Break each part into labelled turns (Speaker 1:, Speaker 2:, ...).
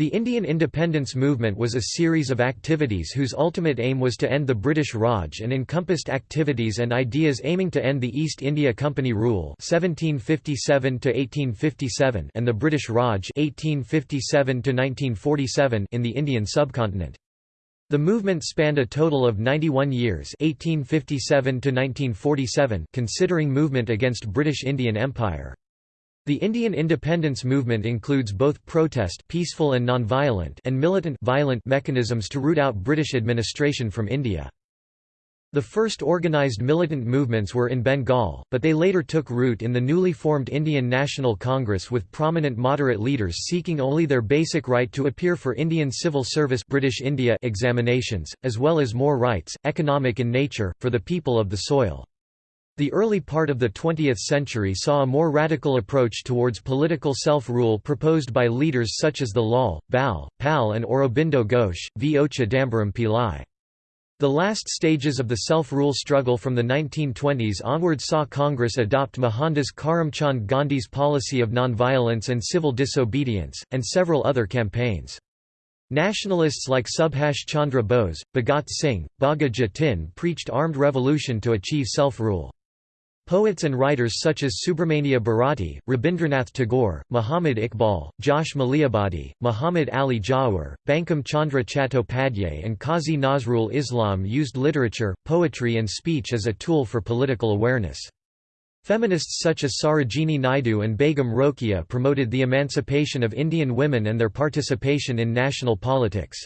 Speaker 1: The Indian independence movement was a series of activities whose ultimate aim was to end the British Raj and encompassed activities and ideas aiming to end the East India Company rule 1757 and the British Raj 1857 in the Indian subcontinent. The movement spanned a total of 91 years 1857 considering movement against British Indian Empire. The Indian independence movement includes both protest peaceful and nonviolent and militant violent mechanisms to root out British administration from India. The first organised militant movements were in Bengal, but they later took root in the newly formed Indian National Congress with prominent moderate leaders seeking only their basic right to appear for Indian Civil Service British India examinations, as well as more rights, economic in nature, for the people of the soil. The early part of the 20th century saw a more radical approach towards political self-rule proposed by leaders such as the Lal, Bal, Pal and Aurobindo Ghosh, V. Ocha Pillai. The last stages of the self-rule struggle from the 1920s onward saw Congress adopt Mohandas Karamchand Gandhi's policy of nonviolence and civil disobedience, and several other campaigns. Nationalists like Subhash Chandra Bose, Bhagat Singh, Bagha Jatin preached armed revolution to achieve self-rule. Poets and writers such as Subramania Bharati, Rabindranath Tagore, Muhammad Iqbal, Josh Malihabadi, Muhammad Ali Jawhar, Bankim Chandra Chattopadhyay and Qazi Nazrul Islam used literature, poetry and speech as a tool for political awareness. Feminists such as Sarojini Naidu and Begum Rokeya promoted the emancipation of Indian women and their participation in national politics.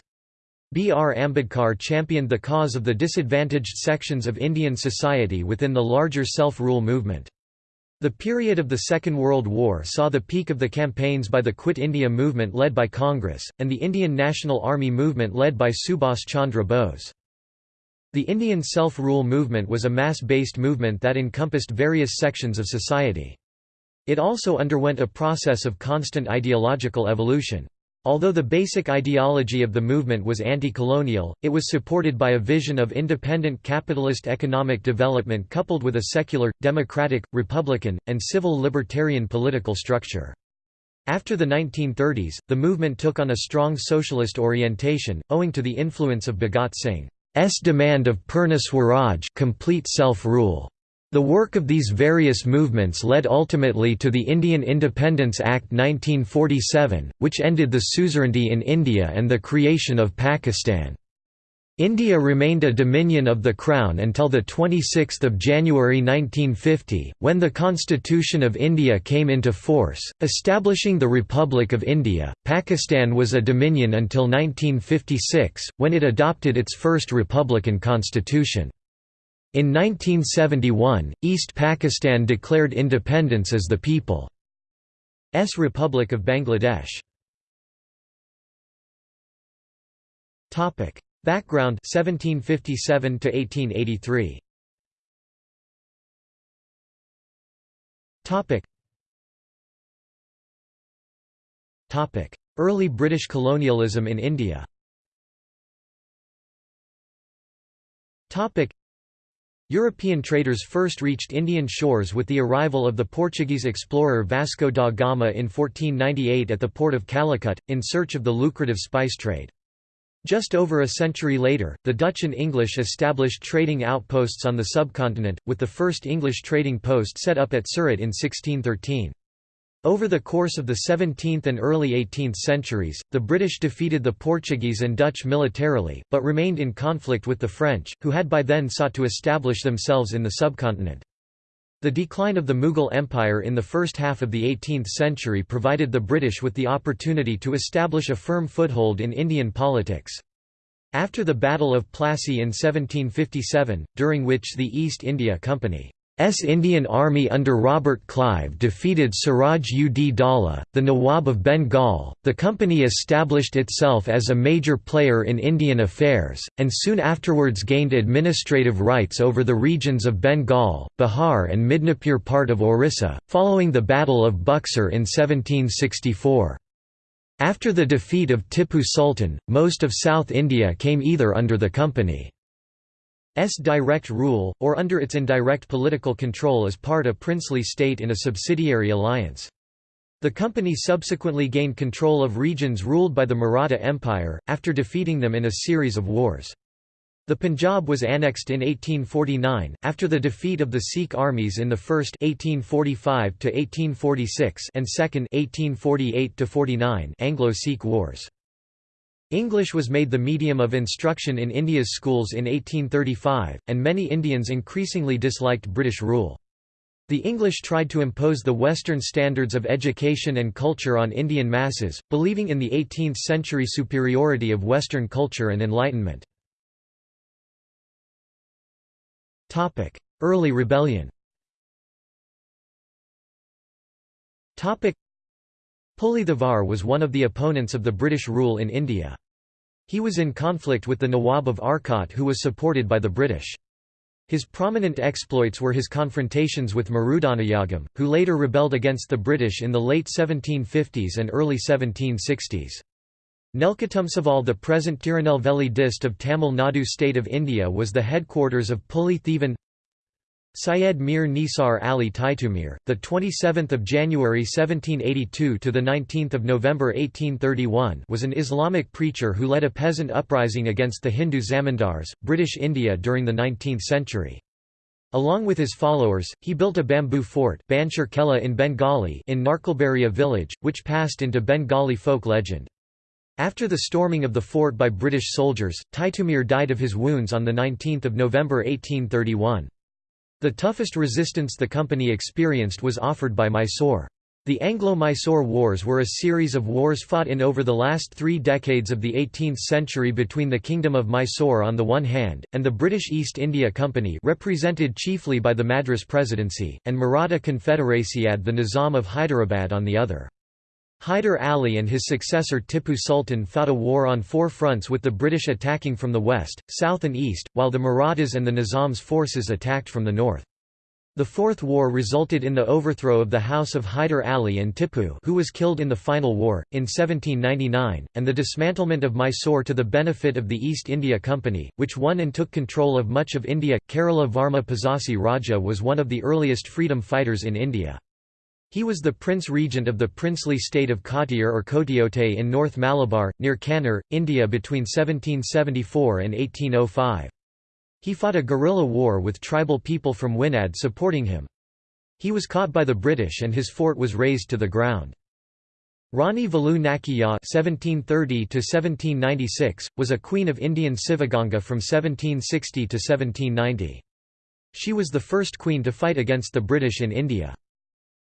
Speaker 1: B. R. Ambedkar championed the cause of the disadvantaged sections of Indian society within the larger self-rule movement. The period of the Second World War saw the peak of the campaigns by the Quit India movement led by Congress, and the Indian National Army movement led by Subhas Chandra Bose. The Indian self-rule movement was a mass-based movement that encompassed various sections of society. It also underwent a process of constant ideological evolution. Although the basic ideology of the movement was anti-colonial, it was supported by a vision of independent capitalist economic development coupled with a secular, democratic, republican, and civil libertarian political structure. After the 1930s, the movement took on a strong socialist orientation, owing to the influence of Bhagat Singh's demand of Purna Swaraj complete self-rule. The work of these various movements led ultimately to the Indian Independence Act 1947, which ended the suzerainty in India and the creation of Pakistan. India remained a dominion of the Crown until 26 January 1950, when the Constitution of India came into force, establishing the Republic of India. Pakistan was a dominion until 1956, when it adopted its first republican constitution. In 1971, East Pakistan declared independence as the People's Republic of Bangladesh. Topic: Background 1757 to 1883. Topic. Topic: Early British colonialism in India. Topic: European traders first reached Indian shores with the arrival of the Portuguese explorer Vasco da Gama in 1498 at the port of Calicut, in search of the lucrative spice trade. Just over a century later, the Dutch and English established trading outposts on the subcontinent, with the first English trading post set up at Surat in 1613. Over the course of the 17th and early 18th centuries, the British defeated the Portuguese and Dutch militarily, but remained in conflict with the French, who had by then sought to establish themselves in the subcontinent. The decline of the Mughal Empire in the first half of the 18th century provided the British with the opportunity to establish a firm foothold in Indian politics. After the Battle of Plassey in 1757, during which the East India Company S Indian Army under Robert Clive defeated Siraj ud Daulah, the Nawab of Bengal. The company established itself as a major player in Indian affairs, and soon afterwards gained administrative rights over the regions of Bengal, Bihar, and Midnapur part of Orissa, following the Battle of Buxar in 1764. After the defeat of Tippu Sultan, most of South India came either under the company direct rule, or under its indirect political control as part a princely state in a subsidiary alliance. The company subsequently gained control of regions ruled by the Maratha Empire, after defeating them in a series of wars. The Punjab was annexed in 1849, after the defeat of the Sikh armies in the first 1845 and second 1848 Anglo-Sikh wars. English was made the medium of instruction in India's schools in 1835, and many Indians increasingly disliked British rule. The English tried to impose the Western standards of education and culture on Indian masses, believing in the 18th-century superiority of Western culture and enlightenment. Early rebellion Puli was one of the opponents of the British rule in India. He was in conflict with the Nawab of Arcot who was supported by the British. His prominent exploits were his confrontations with Marudanayagam, who later rebelled against the British in the late 1750s and early 1760s. Nelkutumseval the present Tirunelveli dist of Tamil Nadu state of India was the headquarters of Puli Thevan Syed Mir Nisar Ali Titumir, the 27th of January 1782 to the 19th of November 1831, was an Islamic preacher who led a peasant uprising against the Hindu zamindars, British India during the 19th century. Along with his followers, he built a bamboo fort, Banshar Kela in Bengali, in Narkalbaria village, which passed into Bengali folk legend. After the storming of the fort by British soldiers, Titumir died of his wounds on 19 November 1831. The toughest resistance the company experienced was offered by Mysore. The Anglo-Mysore Wars were a series of wars fought in over the last three decades of the 18th century between the Kingdom of Mysore on the one hand, and the British East India Company represented chiefly by the Madras Presidency, and Maratha Confederacy Confederaciad the Nizam of Hyderabad on the other. Hyder Ali and his successor Tippu Sultan fought a war on four fronts with the British attacking from the west, south and east, while the Marathas and the Nizam's forces attacked from the north. The Fourth War resulted in the overthrow of the House of Hyder Ali and Tippu who was killed in the final war, in 1799, and the dismantlement of Mysore to the benefit of the East India Company, which won and took control of much of India. Kerala Varma Pazhassi Raja was one of the earliest freedom fighters in India. He was the prince regent of the princely state of Kottayur or Kotiote in North Malabar, near Kannur, India between 1774 and 1805. He fought a guerrilla war with tribal people from Winad supporting him. He was caught by the British and his fort was razed to the ground. Rani Velu Nakiyya (1730–1796) was a queen of Indian Sivaganga from 1760 to 1790. She was the first queen to fight against the British in India.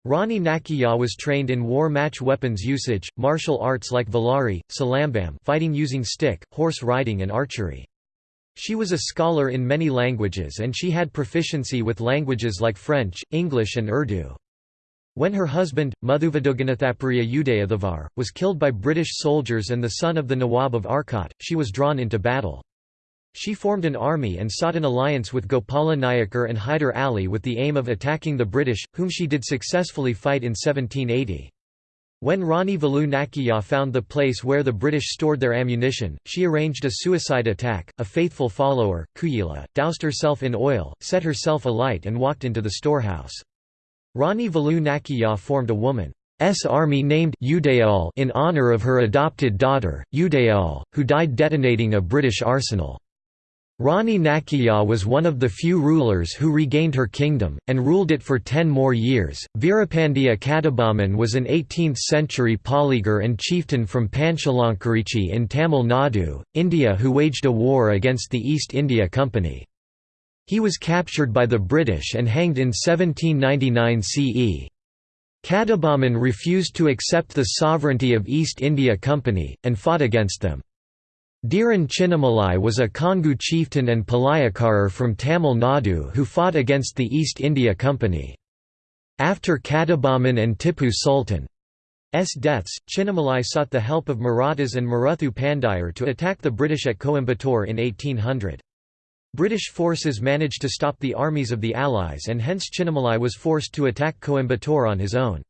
Speaker 1: Rani Nakiyya was trained in war match weapons usage, martial arts like Valari, Silambam fighting using stick, horse riding and archery. She was a scholar in many languages and she had proficiency with languages like French, English and Urdu. When her husband, Madhuvadoganathapriya Udayathavar, was killed by British soldiers and the son of the Nawab of Arcot, she was drawn into battle. She formed an army and sought an alliance with Gopala Nayakar and Hyder Ali with the aim of attacking the British, whom she did successfully fight in 1780. When Rani Velu Nakiyya found the place where the British stored their ammunition, she arranged a suicide attack. A faithful follower, Kuyila, doused herself in oil, set herself alight and walked into the storehouse. Rani Velu Nakiyya formed a woman's army named Udayal in honour of her adopted daughter, Udayal, who died detonating a British arsenal. Rani Nakiyya was one of the few rulers who regained her kingdom, and ruled it for ten more years. Veerapandiya Kattabomman was an 18th century polygar and chieftain from Panchalankurichi in Tamil Nadu, India who waged a war against the East India Company. He was captured by the British and hanged in 1799 CE. Kattabomman refused to accept the sovereignty of East India Company, and fought against them. Dheeran Chinnamalai was a Kongu chieftain and Palayakarar from Tamil Nadu who fought against the East India Company. After Kattabomman and Tippu Sultan's deaths, Chinnamalai sought the help of Marathas and Maruthu Pandiyar to attack the British at Coimbatore in 1800. British forces managed to stop the armies of the Allies and hence Chinnamalai was forced to attack Coimbatore on his own.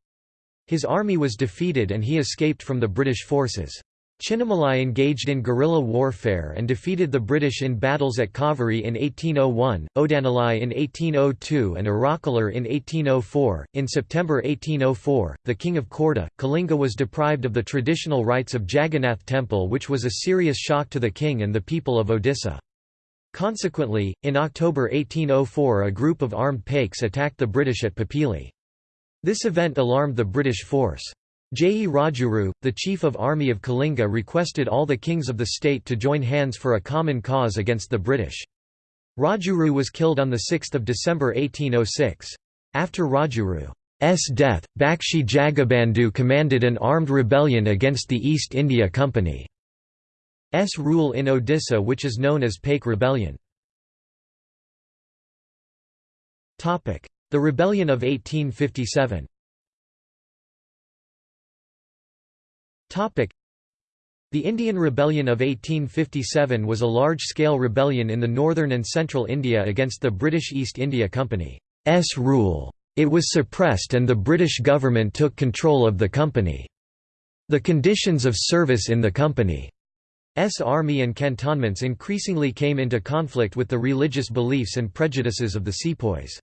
Speaker 1: His army was defeated and he escaped from the British forces. Chinnamalai engaged in guerrilla warfare and defeated the British in battles at Kaveri in 1801, Odanalai in 1802, and Arakalur in 1804. In September 1804, the king of Khordha, Kalinga was deprived of the traditional rites of Jagannath temple, which was a serious shock to the king and the people of Odisha. Consequently, in October 1804 a group of armed Paiks attacked the British at Pipili. This event alarmed the British force. Jayi Rajguru, the chief of army of Kalinga requested all the kings of the state to join hands for a common cause against the British. Rajguru was killed on 6 December 1806. After Rajguru's death, Bakshi Jagabandhu commanded an armed rebellion against the East India Company's rule in Odisha which is known as Paik Rebellion. The Rebellion of 1857 The Indian Rebellion of 1857 was a large-scale rebellion in the northern and central India against the British East India Company's rule. It was suppressed and the British government took control of the company. The conditions of service in the company's army and cantonments increasingly came into conflict with the religious beliefs and prejudices of the sepoys.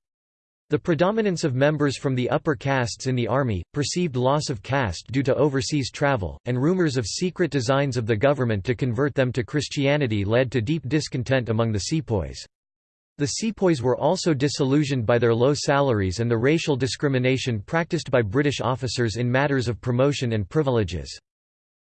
Speaker 1: The predominance of members from the upper castes in the army, perceived loss of caste due to overseas travel, and rumors of secret designs of the government to convert them to Christianity led to deep discontent among the sepoys. The sepoys were also disillusioned by their low salaries and the racial discrimination practiced by British officers in matters of promotion and privileges.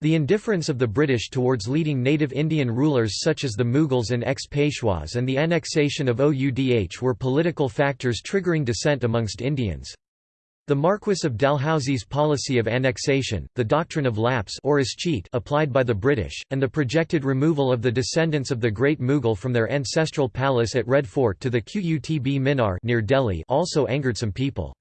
Speaker 1: The indifference of the British towards leading native Indian rulers such as the Mughals and ex-Peshwas and the annexation of Oudh were political factors triggering dissent amongst Indians. The Marquis of Dalhousie's policy of annexation, the doctrine of lapse or cheat applied by the British, and the projected removal of the descendants of the great Mughal from their ancestral palace at Red Fort to the Qutb Minar near Delhi also angered some people.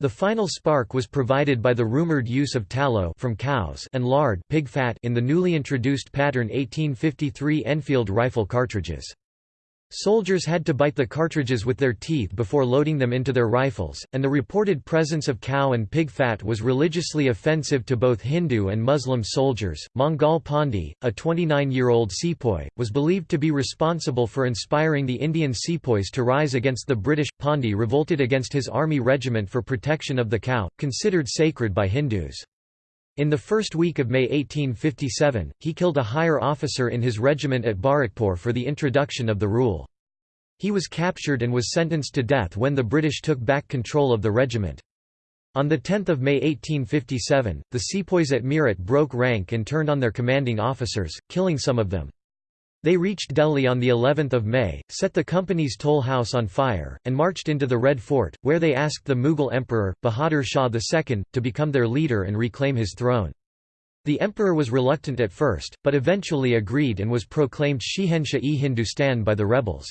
Speaker 1: The final spark was provided by the rumored use of tallow from cows and lard pig fat in the newly introduced pattern 1853 Enfield rifle cartridges. Soldiers had to bite the cartridges with their teeth before loading them into their rifles, and the reported presence of cow and pig fat was religiously offensive to both Hindu and Muslim soldiers. Mangal Pandey, a 29 year old sepoy, was believed to be responsible for inspiring the Indian sepoys to rise against the British. Pandey revolted against his army regiment for protection of the cow, considered sacred by Hindus. In the first week of May 1857, he killed a higher officer in his regiment at Barrackpore for the introduction of the rule. He was captured and was sentenced to death when the British took back control of the regiment. On 10 May 1857, the sepoys at Meerut broke rank and turned on their commanding officers, killing some of them. They reached Delhi on the 11th of May, set the company's toll house on fire, and marched into the Red Fort, where they asked the Mughal emperor, Bahadur Shah II, to become their leader and reclaim his throne. The emperor was reluctant at first, but eventually agreed and was proclaimed Shahenshah-e-Hindustan by the rebels.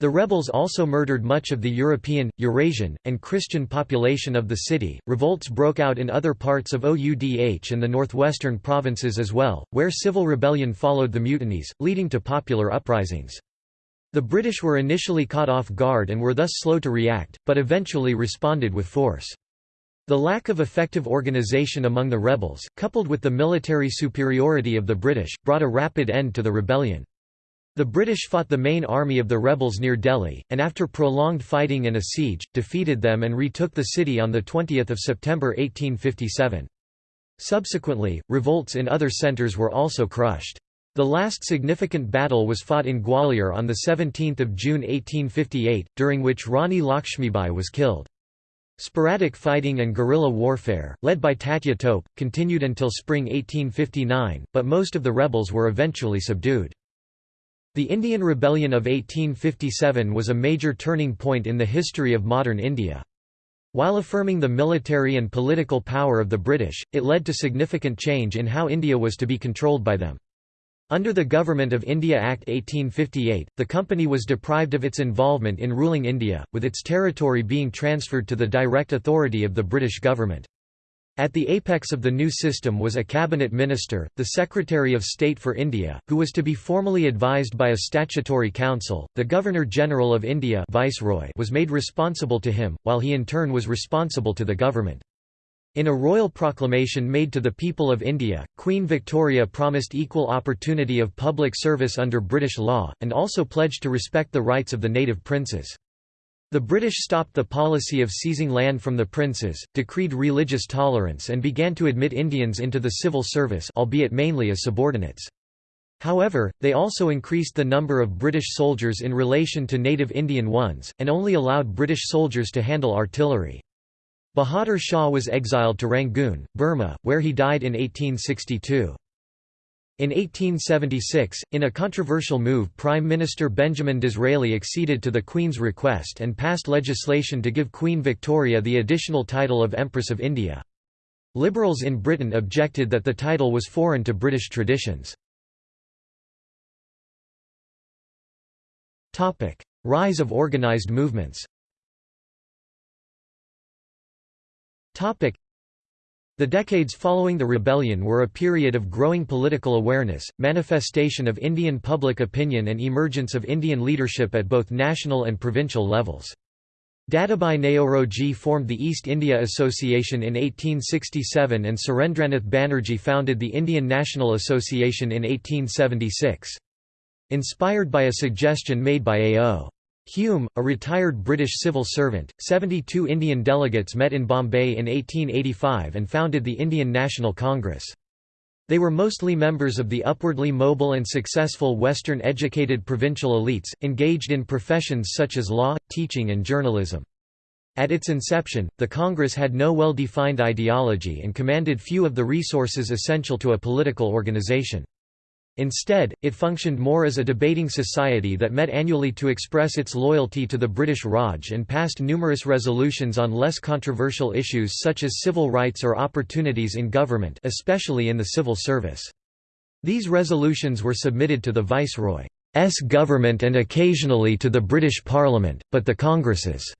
Speaker 1: The rebels also murdered much of the European, Eurasian, and Christian population of the city. Revolts broke out in other parts of Oudh and the northwestern provinces as well, where civil rebellion followed the mutinies, leading to popular uprisings. The British were initially caught off guard and were thus slow to react, but eventually responded with force. The lack of effective organisation among the rebels, coupled with the military superiority of the British, brought a rapid end to the rebellion. The British fought the main army of the rebels near Delhi, and after prolonged fighting and a siege, defeated them and retook the city on 20 September 1857. Subsequently, revolts in other centres were also crushed. The last significant battle was fought in Gwalior on 17 June 1858, during which Rani Lakshmibai was killed. Sporadic fighting and guerrilla warfare, led by Tatya Tope, continued until spring 1859, but most of the rebels were eventually subdued. The Indian Rebellion of 1857 was a major turning point in the history of modern India. While affirming the military and political power of the British, it led to significant change in how India was to be controlled by them. Under the Government of India Act 1858, the company was deprived of its involvement in ruling India, with its territory being transferred to the direct authority of the British government. At the apex of the new system was a cabinet minister, the Secretary of State for India, who was to be formally advised by a statutory council. The Governor-General of India Viceroy was made responsible to him, while he in turn was responsible to the government. In a royal proclamation made to the people of India, Queen Victoria promised equal opportunity of public service under British law, and also pledged to respect the rights of the native princes. The British stopped the policy of seizing land from the princes, decreed religious tolerance and began to admit Indians into the civil service albeit mainly as subordinates. However, they also increased the number of British soldiers in relation to native Indian ones, and only allowed British soldiers to handle artillery. Bahadur Shah was exiled to Rangoon, Burma, where he died in 1862. In 1876, in a controversial move Prime Minister Benjamin Disraeli acceded to the Queen's request and passed legislation to give Queen Victoria the additional title of Empress of India. Liberals in Britain objected that the title was foreign to British traditions. Rise of organised movements the decades following the rebellion were a period of growing political awareness, manifestation of Indian public opinion and emergence of Indian leadership at both national and provincial levels. Dadabhai Naoroji formed the East India Association in 1867 and Surendranath Banerjee founded the Indian National Association in 1876. Inspired by a suggestion made by A.O. Hume, a retired British civil servant, 72 Indian delegates met in Bombay in 1885 and founded the Indian National Congress. They were mostly members of the upwardly mobile and successful Western-educated provincial elites, engaged in professions such as law, teaching and journalism. At its inception, the Congress had no well-defined ideology and commanded few of the resources essential to a political organization. Instead, it functioned more as a debating society that met annually to express its loyalty to the British Raj and passed numerous resolutions on less controversial issues such as civil rights or opportunities in government especially in the civil service. These resolutions were submitted to the Viceroy's government and occasionally to the British Parliament, but the Congress's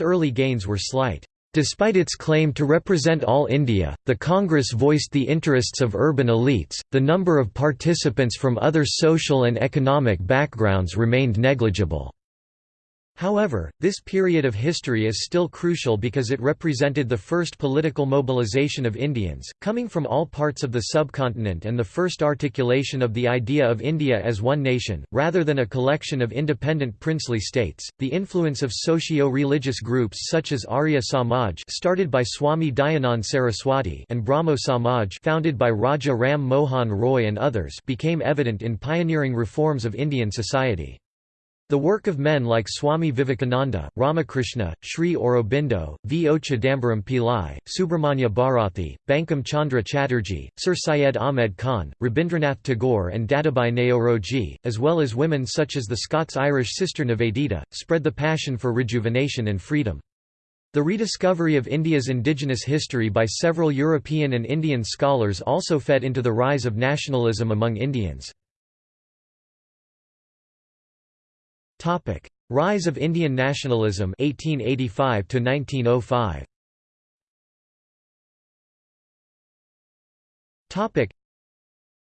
Speaker 1: early gains were slight. Despite its claim to represent all India, the Congress voiced the interests of urban elites, the number of participants from other social and economic backgrounds remained negligible. However, this period of history is still crucial because it represented the first political mobilization of Indians, coming from all parts of the subcontinent and the first articulation of the idea of India as one nation, rather than a collection of independent princely states. The influence of socio religious groups such as Arya Samaj, started by Swami Dayanand Saraswati, and Brahmo Samaj, founded by Raja Ram Mohan Roy and others, became evident in pioneering reforms of Indian society. The work of men like Swami Vivekananda, Ramakrishna, Sri Aurobindo, V. O. Chidambaram Pillai, Subramanya Bharathi, Bankim Chandra Chatterjee, Sir Syed Ahmed Khan, Rabindranath Tagore and Dadabhai Naoroji, as well as women such as the Scots-Irish sister Nivedita, spread the passion for rejuvenation and freedom. The rediscovery of India's indigenous history by several European and Indian scholars also fed into the rise of nationalism among Indians. Topic: Rise of Indian nationalism 1885 to 1905. Topic: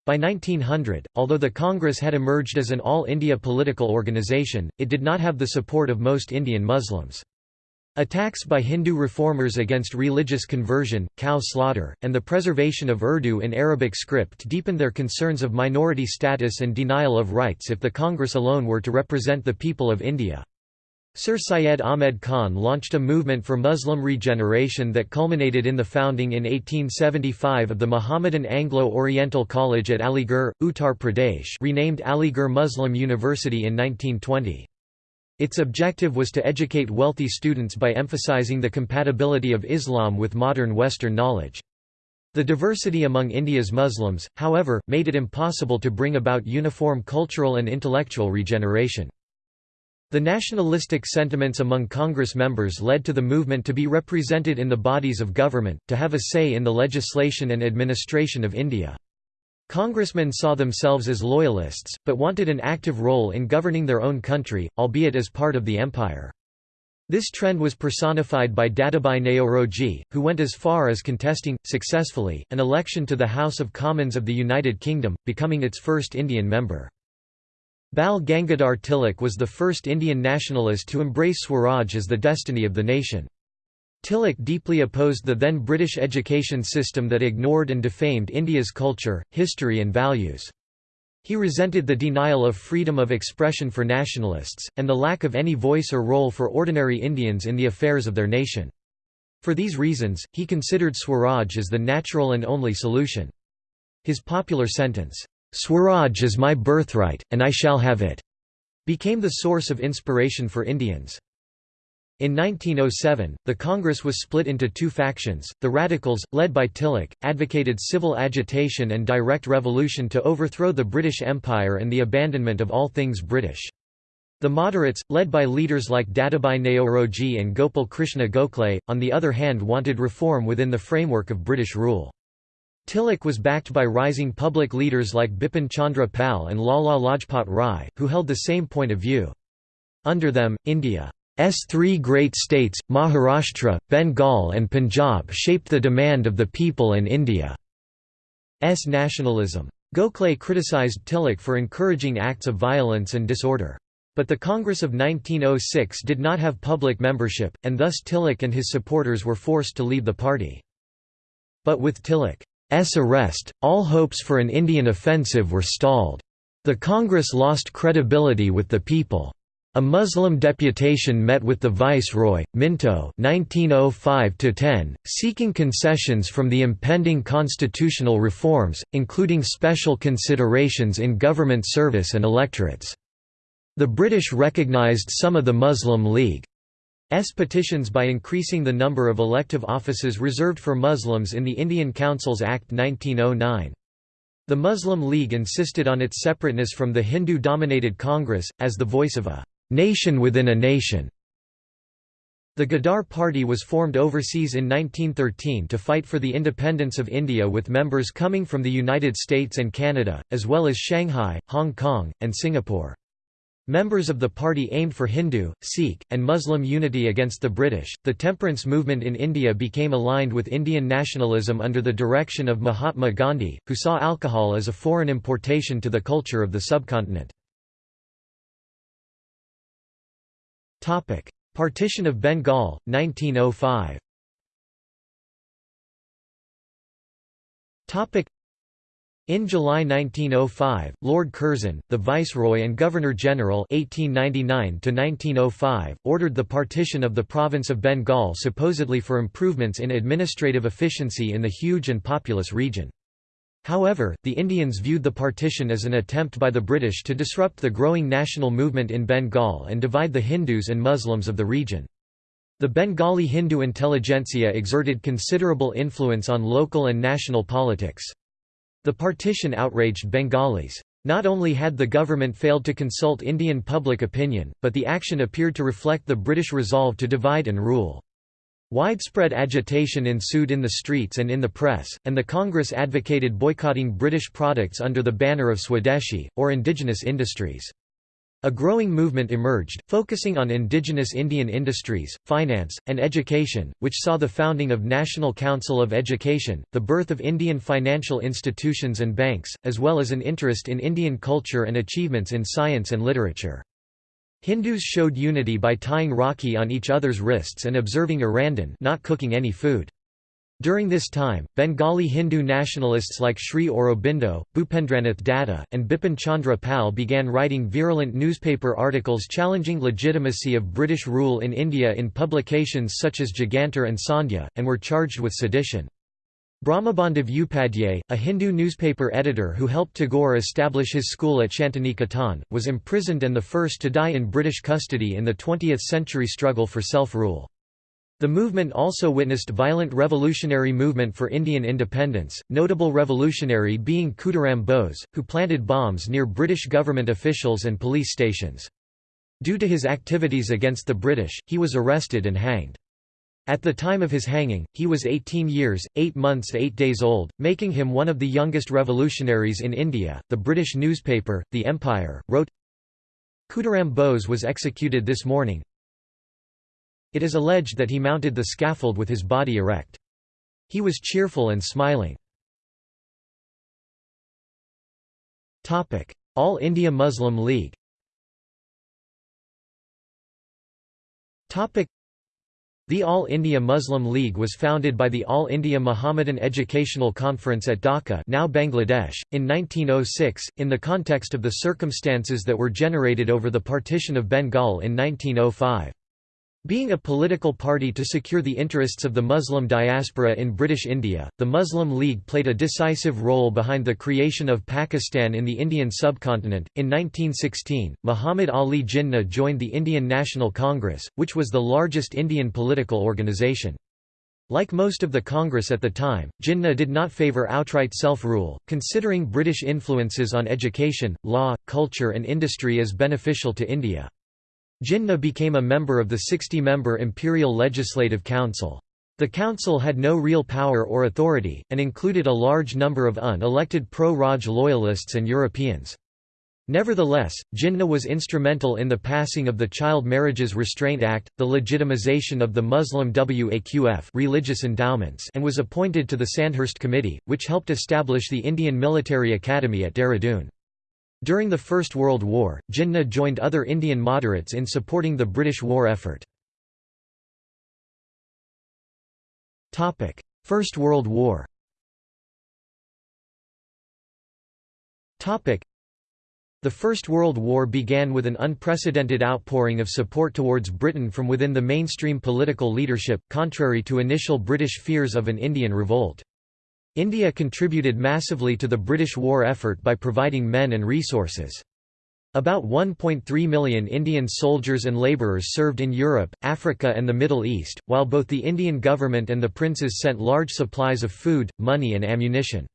Speaker 1: By 1900, although the Congress had emerged as an all-India political organization, it did not have the support of most Indian Muslims. Attacks by Hindu reformers against religious conversion, cow slaughter, and the preservation of Urdu in Arabic script deepened their concerns of minority status and denial of rights if the Congress alone were to represent the people of India. Sir Syed Ahmed Khan launched a movement for Muslim regeneration that culminated in the founding in 1875 of the Mohammedan Anglo-Oriental College at Aligarh, Uttar Pradesh renamed Aligarh Muslim University in 1920. Its objective was to educate wealthy students by emphasizing the compatibility of Islam with modern Western knowledge. The diversity among India's Muslims, however, made it impossible to bring about uniform cultural and intellectual regeneration. The nationalistic sentiments among Congress members led to the movement to be represented in the bodies of government, to have a say in the legislation and administration of India. Congressmen saw themselves as loyalists, but wanted an active role in governing their own country, albeit as part of the empire. This trend was personified by Dadabhai Naoroji, who went as far as contesting, successfully, an election to the House of Commons of the United Kingdom, becoming its first Indian member. Bal Gangadhar Tilak was the first Indian nationalist to embrace Swaraj as the destiny of the nation. Tilak deeply opposed the then British education system that ignored and defamed India's culture, history and values. He resented the denial of freedom of expression for nationalists, and the lack of any voice or role for ordinary Indians in the affairs of their nation. For these reasons, he considered Swaraj as the natural and only solution. His popular sentence, "'Swaraj is my birthright, and I shall have it' became the source of inspiration for Indians. In 1907, the Congress was split into two factions. The Radicals, led by Tilak, advocated civil agitation and direct revolution to overthrow the British Empire and the abandonment of all things British. The moderates, led by leaders like Dadabhai Naoroji and Gopal Krishna Gokhale, on the other hand wanted reform within the framework of British rule. Tilak was backed by rising public leaders like Bipin Chandra Pal and Lala Lajpat Rai, who held the same point of view. Under them, India three great states, Maharashtra, Bengal and Punjab shaped the demand of the people and India's nationalism. Gokhale criticized Tilak for encouraging acts of violence and disorder. But the Congress of 1906 did not have public membership, and thus Tilak and his supporters were forced to leave the party. But with Tilak's arrest, all hopes for an Indian offensive were stalled. The Congress lost credibility with the people. A Muslim deputation met with the Viceroy, Minto 1905 seeking concessions from the impending constitutional reforms, including special considerations in government service and electorates. The British recognised some of the Muslim League's petitions by increasing the number of elective offices reserved for Muslims in the Indian Councils Act 1909. The Muslim League insisted on its separateness from the Hindu-dominated Congress, as the voice of a nation within a nation. The Ghadar Party was formed overseas in 1913 to fight for the independence of India with members coming from the United States and Canada, as well as Shanghai, Hong Kong, and Singapore. Members of the party aimed for Hindu, Sikh, and Muslim unity against the British. The temperance movement in India became aligned with Indian nationalism under the direction of Mahatma Gandhi, who saw alcohol as a foreign importation to the culture of the subcontinent. Partition of Bengal, 1905 in July 1905, Lord Curzon, the Viceroy and Governor-General (1899–1905), ordered the partition of the province of Bengal supposedly for improvements in administrative efficiency in the huge and populous region. However, the Indians viewed the partition as an attempt by the British to disrupt the growing national movement in Bengal and divide the Hindus and Muslims of the region. The Bengali Hindu intelligentsia exerted considerable influence on local and national politics. The partition outraged Bengalis. Not only had the government failed to consult Indian public opinion, but the action appeared to reflect the British resolve to divide and rule. Widespread agitation ensued in the streets and in the press, and the Congress advocated boycotting British products under the banner of Swadeshi, or indigenous industries. A growing movement emerged, focusing on indigenous Indian industries, finance, and education, which saw the founding of National Council of Education, the birth of Indian financial institutions and banks, as well as an interest in Indian culture and achievements in science and literature. Hindus showed unity by tying rakhi on each other's wrists and observing Arandhan not cooking any food. During this time, Bengali Hindu nationalists like Sri Aurobindo, Bhupendranath Datta, and Bipin Chandra Pal began writing virulent newspaper articles challenging legitimacy of British rule in India in publications such as Jugantar and Sandhya, and were charged with sedition. Brahmabandhu Upadhyay, a Hindu newspaper editor who helped Tagore establish his school at Shantiniketan, was imprisoned and the first to die in British custody in the 20th-century struggle for self-rule. The movement also witnessed violent revolutionary movement for Indian independence, notable revolutionary being Khudiram Bose, who planted bombs near British government officials and police stations. Due to his activities against the British, he was arrested and hanged. At the time of his hanging, he was 18 years, 8 months 8 days old, making him one of the youngest revolutionaries in India. The British newspaper, The Empire, wrote Khudiram Bose was executed this morning. It is alleged that he mounted the scaffold with his body erect. He was cheerful and smiling. All India Muslim League The All India Muslim League was founded by the All India Muhammadan Educational Conference at Dhaka now Bangladesh, in 1906, in the context of the circumstances that were generated over the partition of Bengal in 1905. Being a political party to secure the interests of the Muslim diaspora in British India, the Muslim League played a decisive role behind the creation of Pakistan in the Indian subcontinent. In 1916, Muhammad Ali Jinnah joined the Indian National Congress, which was the largest Indian political organisation. Like most of the Congress at the time, Jinnah did not favour outright self-rule, considering British influences on education, law, culture and industry as beneficial to India. Jinnah became a member of the 60-member Imperial Legislative Council. The council had no real power or authority, and included a large number of unelected pro-Raj loyalists and Europeans. Nevertheless, Jinnah was instrumental in the passing of the Child Marriages Restraint Act, the legitimization of the Muslim Waqf religious endowments and was appointed to the Sandhurst Committee, which helped establish the Indian Military Academy at Dehradun. During the First World War, Jinnah joined other Indian moderates in supporting the British war effort. First World War the First World War began with an unprecedented outpouring of support towards Britain from within the mainstream political leadership, contrary to initial British fears of an Indian revolt. India contributed massively to the British war effort by providing men and resources. About 1.3 million Indian soldiers and labourers served in Europe, Africa and the Middle East, while both the Indian government and the princes sent large supplies of food, money and ammunition.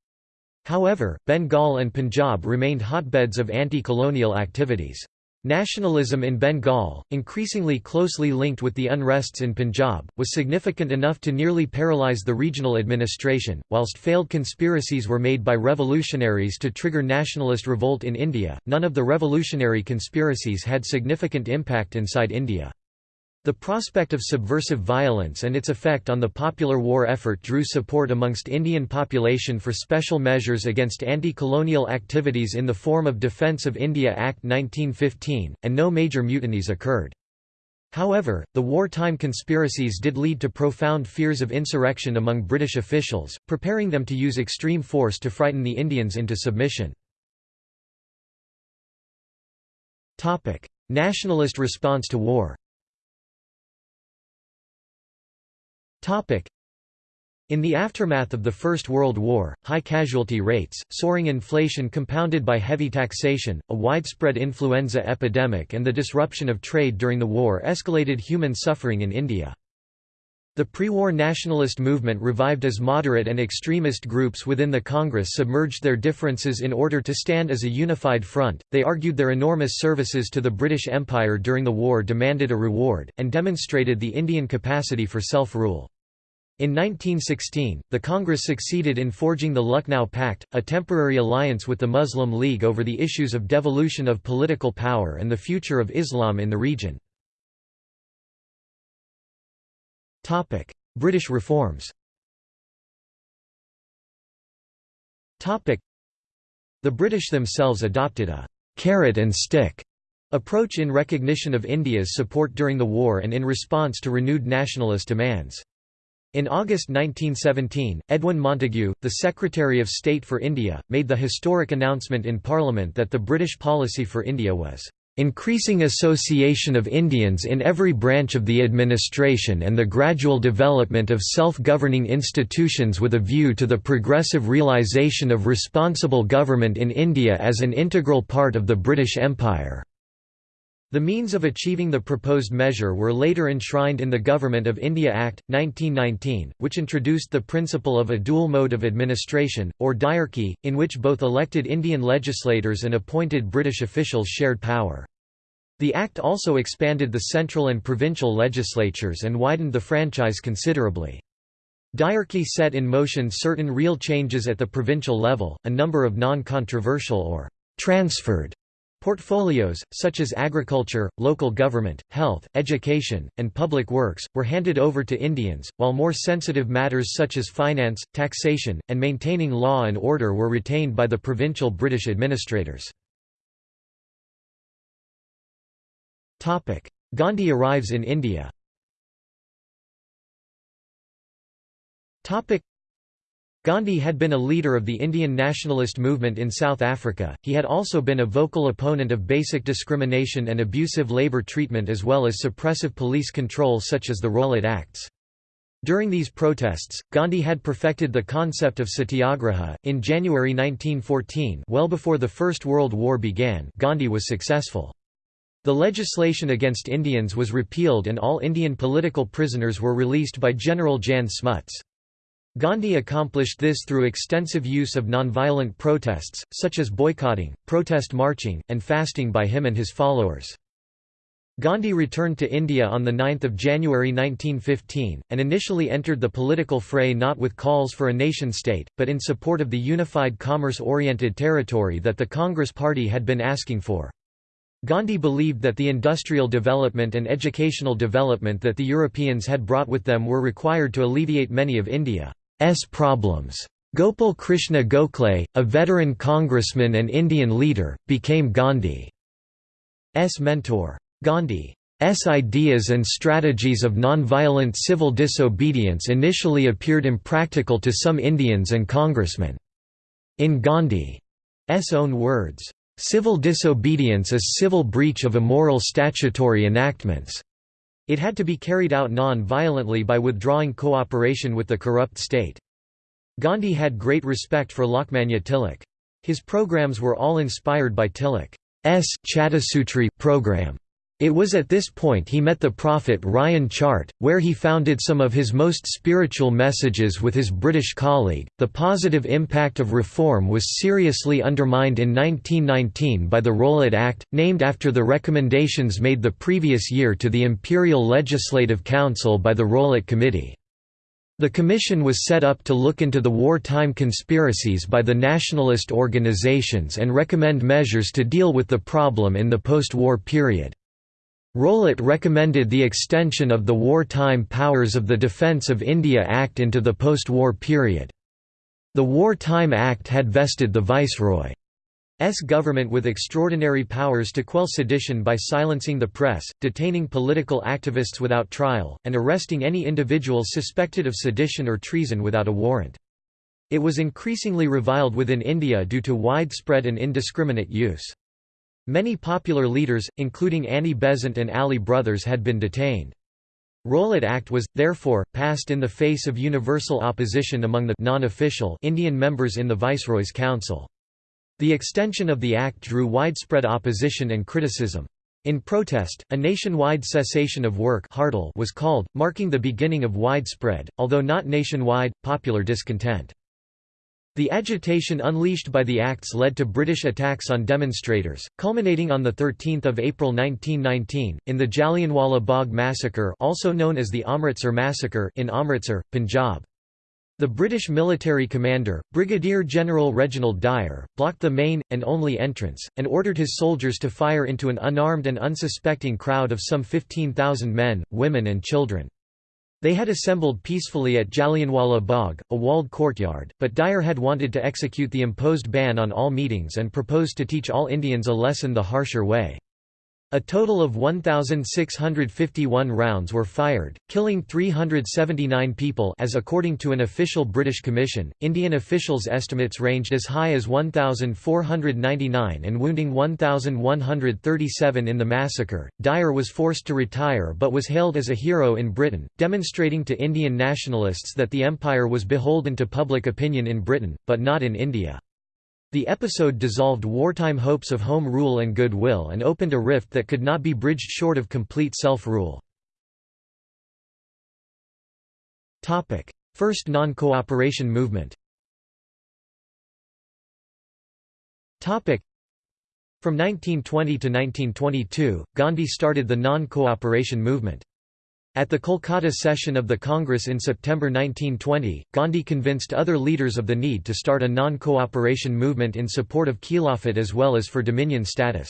Speaker 1: However, Bengal and Punjab remained hotbeds of anti-colonial activities. Nationalism in Bengal, increasingly closely linked with the unrests in Punjab, was significant enough to nearly paralyze the regional administration, whilst failed conspiracies were made by revolutionaries to trigger nationalist revolt in India. None of the revolutionary conspiracies had significant impact inside India. The prospect of subversive violence and its effect on the popular war effort drew support amongst Indian population for special measures against anti-colonial activities in the form of Defence of India Act 1915, and no major mutinies occurred. However, the wartime conspiracies did lead to profound fears of insurrection among British officials, preparing them to use extreme force to frighten the Indians into submission. Nationalist response to war In the aftermath of the First World War, high casualty rates, soaring inflation compounded by heavy taxation, a widespread influenza epidemic and the disruption of trade during the war escalated human suffering in India. The pre-war nationalist movement revived as moderate and extremist groups within the Congress submerged their differences in order to stand as a unified front. They argued their enormous services to the British Empire during the war demanded a reward, and demonstrated the Indian capacity for self-rule. In 1916, the Congress succeeded in forging the Lucknow Pact, a temporary alliance with the Muslim League over the issues of devolution of political power and the future of Islam in the region. British reforms. Topic: The British themselves adopted a «carrot and stick» approach in recognition of India's support during the war and in response to renewed nationalist demands. In August 1917, Edwin Montagu, the Secretary of State for India, made the historic announcement in Parliament that the British policy for India was increasing association of Indians in every branch of the administration and the gradual development of self-governing institutions with a view to the progressive realisation of responsible government in India as an integral part of the British Empire." The means of achieving the proposed measure were later enshrined in the Government of India Act, 1919, which introduced the principle of a dual mode of administration, or dyarchy, in which both elected Indian legislators and appointed British officials shared power. The Act also expanded the central and provincial legislatures and widened the franchise considerably. Dyarchy set in motion certain real changes at the provincial level, a number of non-controversial or «transferred» Portfolios, such as agriculture, local government, health, education, and public works, were handed over to Indians, while more sensitive matters such as finance, taxation, and maintaining law and order were retained by the provincial British administrators. Gandhi arrives in India Gandhi had been a leader of the Indian nationalist movement in South Africa, he had also been a vocal opponent of basic discrimination and abusive labour treatment as well as suppressive police control such as the Rowlatt Acts. During these protests, Gandhi had perfected the concept of satyagraha. In January 1914, well before the First World War began, Gandhi was successful. The legislation against Indians was repealed and all Indian political prisoners were released by General Jan Smuts. Gandhi accomplished this through extensive use of nonviolent protests, such as boycotting, protest marching, and fasting by him and his followers. Gandhi returned to India on 9 January 1915, and initially entered the political fray not with calls for a nation-state, but in support of the unified commerce-oriented territory that the Congress Party had been asking for. Gandhi believed that the industrial development and educational development that the Europeans had brought with them were required to alleviate many of India. S problems. Gopal Krishna Gokhale, a veteran congressman and Indian leader, became Gandhi's mentor. Gandhi's ideas and strategies of nonviolent civil disobedience initially appeared impractical to some Indians and congressmen. In Gandhi's own words, "...civil disobedience is civil breach of immoral statutory enactments." It had to be carried out non-violently by withdrawing cooperation with the corrupt state. Gandhi had great respect for Lokmanya Tilak. His programs were all inspired by Tilak's Chatusutri program. It was at this point he met the prophet Ryan Chart, where he founded some of his most spiritual messages with his British colleague. The positive impact of reform was seriously undermined in 1919 by the Rowlatt Act, named after the recommendations made the previous year to the Imperial Legislative Council by the Rowlatt Committee. The commission was set up to look into the wartime conspiracies by the nationalist organizations and recommend measures to deal with the problem in the post-war period. Rowlatt recommended the extension of the Wartime Powers of the Defence of India Act into the post-war period. The Wartime Act had vested the Viceroy's government with extraordinary powers to quell sedition by silencing the press, detaining political activists without trial, and arresting any individual suspected of sedition or treason without a warrant. It was increasingly reviled within India due to widespread and indiscriminate use. Many popular leaders, including Annie Besant and Ali brothers had been detained. Rowlatt Act was, therefore, passed in the face of universal opposition among the non-official Indian members in the Viceroy's Council. The extension of the act drew widespread opposition and criticism. In protest, a nationwide cessation of work was called, marking the beginning of widespread, although not nationwide, popular discontent. The agitation unleashed by the acts led to British attacks on demonstrators, culminating on 13 April 1919, in the Jallianwala Bagh massacre also known as the Amritsar massacre in Amritsar, Punjab. The British military commander, Brigadier General Reginald Dyer, blocked the main, and only entrance, and ordered his soldiers to fire into an unarmed and unsuspecting crowd of some 15,000 men, women and children. They had assembled peacefully at Jallianwala Bagh, a walled courtyard, but Dyer had wanted to execute the imposed ban on all meetings and proposed to teach all Indians a lesson the harsher way. A total of 1,651 rounds were fired, killing 379 people as according to an official British commission. Indian officials' estimates ranged as high as 1,499 and wounding 1,137 in the massacre. Dyer was forced to retire but was hailed as a hero in Britain, demonstrating to Indian nationalists that the empire was beholden to public opinion in Britain, but not in India. The episode dissolved wartime hopes of home rule and goodwill and opened a rift that could not be bridged short of complete self-rule. First non-cooperation movement From 1920 to 1922, Gandhi started the non-cooperation movement. At the Kolkata session of the Congress in September 1920, Gandhi convinced other leaders of the need to start a non-cooperation movement in support of Khilafat as well as for dominion status.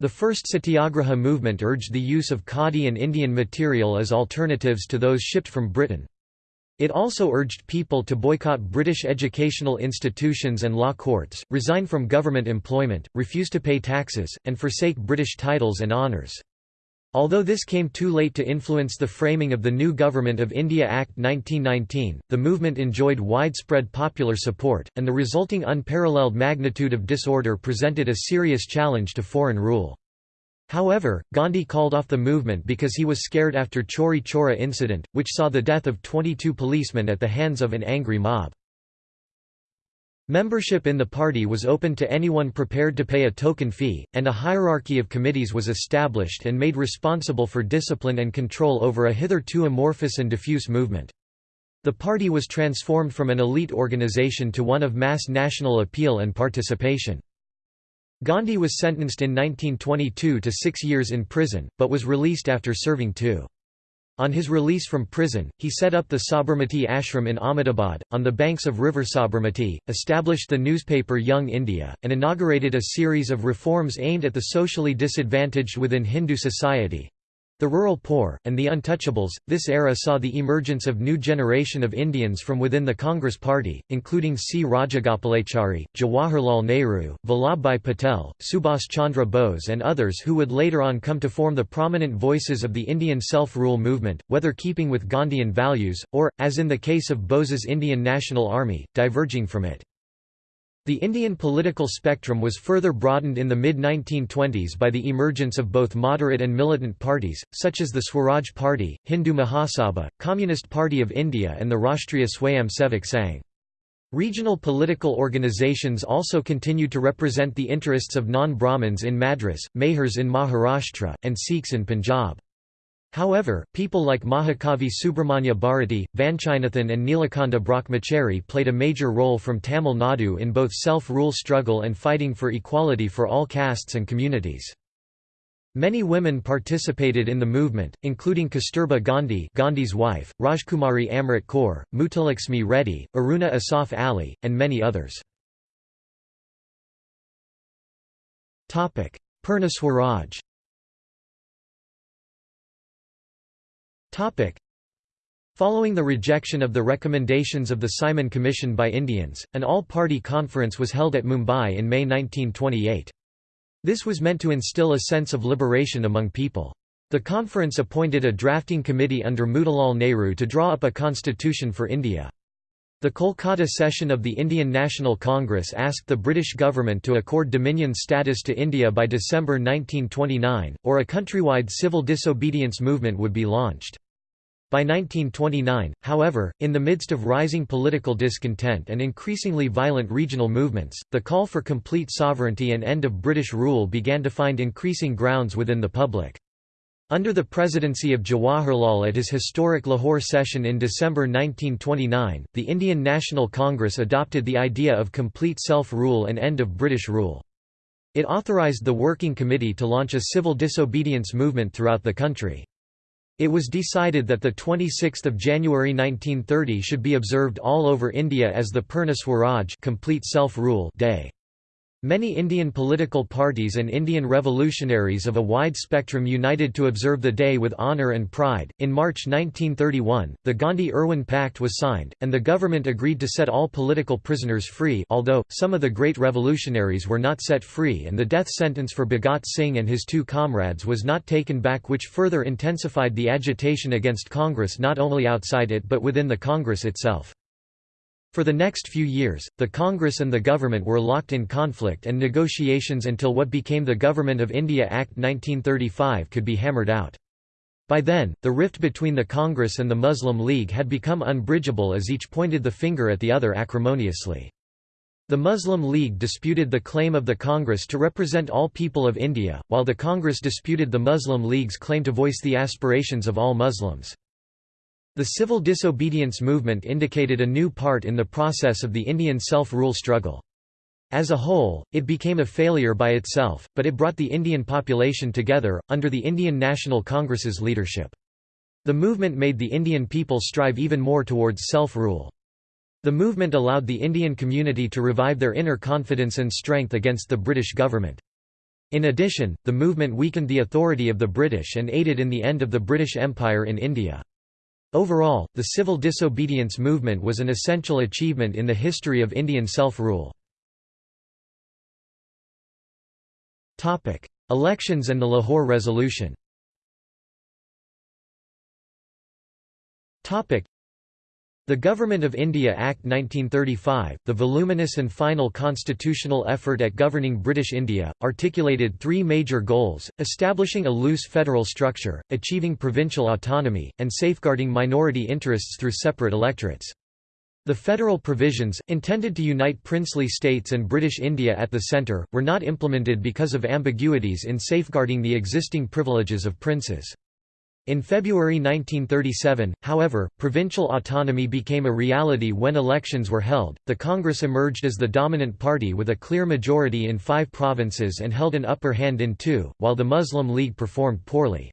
Speaker 1: The first Satyagraha movement urged the use of khadi and Indian material as alternatives to those shipped from Britain. It also urged people to boycott British educational institutions and law courts, resign from government employment, refuse to pay taxes, and forsake British titles and honours. Although this came too late to influence the framing of the new Government of India Act 1919, the movement enjoyed widespread popular support, and the resulting unparalleled magnitude of disorder presented a serious challenge to foreign rule. However, Gandhi called off the movement because he was scared after Chauri Chaura incident, which saw the death of 22 policemen at the hands of an angry mob. Membership in the party was open to anyone prepared to pay a token fee, and a hierarchy of committees was established and made responsible for discipline and control over a hitherto amorphous and diffuse movement. The party was transformed from an elite organization to one of mass national appeal and participation. Gandhi was sentenced in 1922 to six years in prison, but was released after serving two. On his release from prison, he set up the Sabarmati Ashram in Ahmedabad, on the banks of river Sabarmati, established the newspaper Young India, and inaugurated a series of reforms aimed at the socially disadvantaged within Hindu society. The rural poor, and the untouchables, this era saw the emergence of new generation of Indians from within the Congress party, including C. Rajagopalachari, Jawaharlal Nehru, Vallabhbhai Patel, Subhas Chandra Bose and others who would later on come to form the prominent voices of the Indian self-rule movement, whether keeping with Gandhian values, or, as in the case of Bose's Indian National Army, diverging from it. The Indian political spectrum was further broadened in the mid-1920s by the emergence of both moderate and militant parties, such as the Swaraj Party, Hindu Mahasabha, Communist Party of India and the Rashtriya Swayamsevak Sangh. Regional political organizations also continued to represent the interests of non-Brahmins in Madras, Mahars in Maharashtra, and Sikhs in Punjab. However, people like Mahakavi Subramanya Bharati, Vanchinathan and Nilakanta Brahmachari played a major role from Tamil Nadu in both self-rule struggle and fighting for equality for all castes and communities. Many women participated in the movement, including Kasturba Gandhi Gandhi's wife, Rajkumari Amrit Kaur, Muthulakshmi Reddy, Aruna Asaf Ali, and many others. Purna Swaraj Following the rejection of the recommendations of the Simon Commission by Indians, an all-party conference was held at Mumbai in May 1928. This was meant to instill a sense of liberation among people. The conference appointed a drafting committee under Motilal Nehru to draw up a constitution for India. The Kolkata session of the Indian National Congress asked the British government to accord dominion status to India by December 1929, or a countrywide civil disobedience movement would be launched. By 1929, however, in the midst of rising political discontent and increasingly violent regional movements, the call for complete sovereignty and end of British rule began to find increasing grounds within the public. Under the presidency of Jawaharlal at his historic Lahore session in December 1929, the Indian National Congress adopted the idea of complete self-rule and end of British rule. It authorised the Working Committee to launch a civil disobedience movement throughout the country. It was decided that 26 January 1930 should be observed all over India as the Purna Swaraj complete self-rule day. Many Indian political parties and Indian revolutionaries of a wide spectrum united to observe the day with honour and pride. In March 1931, the Gandhi Irwin Pact was signed, and the government agreed to set all political prisoners free, although, some of the great revolutionaries were not set free and the death sentence for Bhagat Singh and his two comrades was not taken back, which further intensified the agitation against Congress not only outside it but within the Congress itself. For the next few years, the Congress and the government were locked in conflict and negotiations until what became the Government of India Act 1935 could be hammered out. By then, the rift between the Congress and the Muslim League had become unbridgeable as each pointed the finger at the other acrimoniously. The Muslim League disputed the claim of the Congress to represent all people of India, while the Congress disputed the Muslim League's claim to voice the aspirations of all Muslims. The civil disobedience movement indicated a new part in the process of the Indian self-rule struggle. As a whole, it became a failure by itself, but it brought the Indian population together, under the Indian National Congress's leadership. The movement made the Indian people strive even more towards self-rule. The movement allowed the Indian community to revive their inner confidence and strength against the British government. In addition, the movement weakened the authority of the British and aided in the end of the British Empire in India. Overall, the civil disobedience movement was an essential achievement in the history of Indian self-rule. Elections and the Lahore Resolution. The Government of India Act 1935, the voluminous and final constitutional effort at governing British India, articulated three major goals, establishing a loose federal structure, achieving provincial autonomy, and safeguarding minority interests through separate electorates. The federal provisions, intended to unite princely states and British India at the centre, were not implemented because of ambiguities in safeguarding the existing privileges of princes. In February 1937, however, provincial autonomy became a reality when elections were held. The Congress emerged as the dominant party with a clear majority in five provinces and held an upper hand in two, while the Muslim League performed poorly.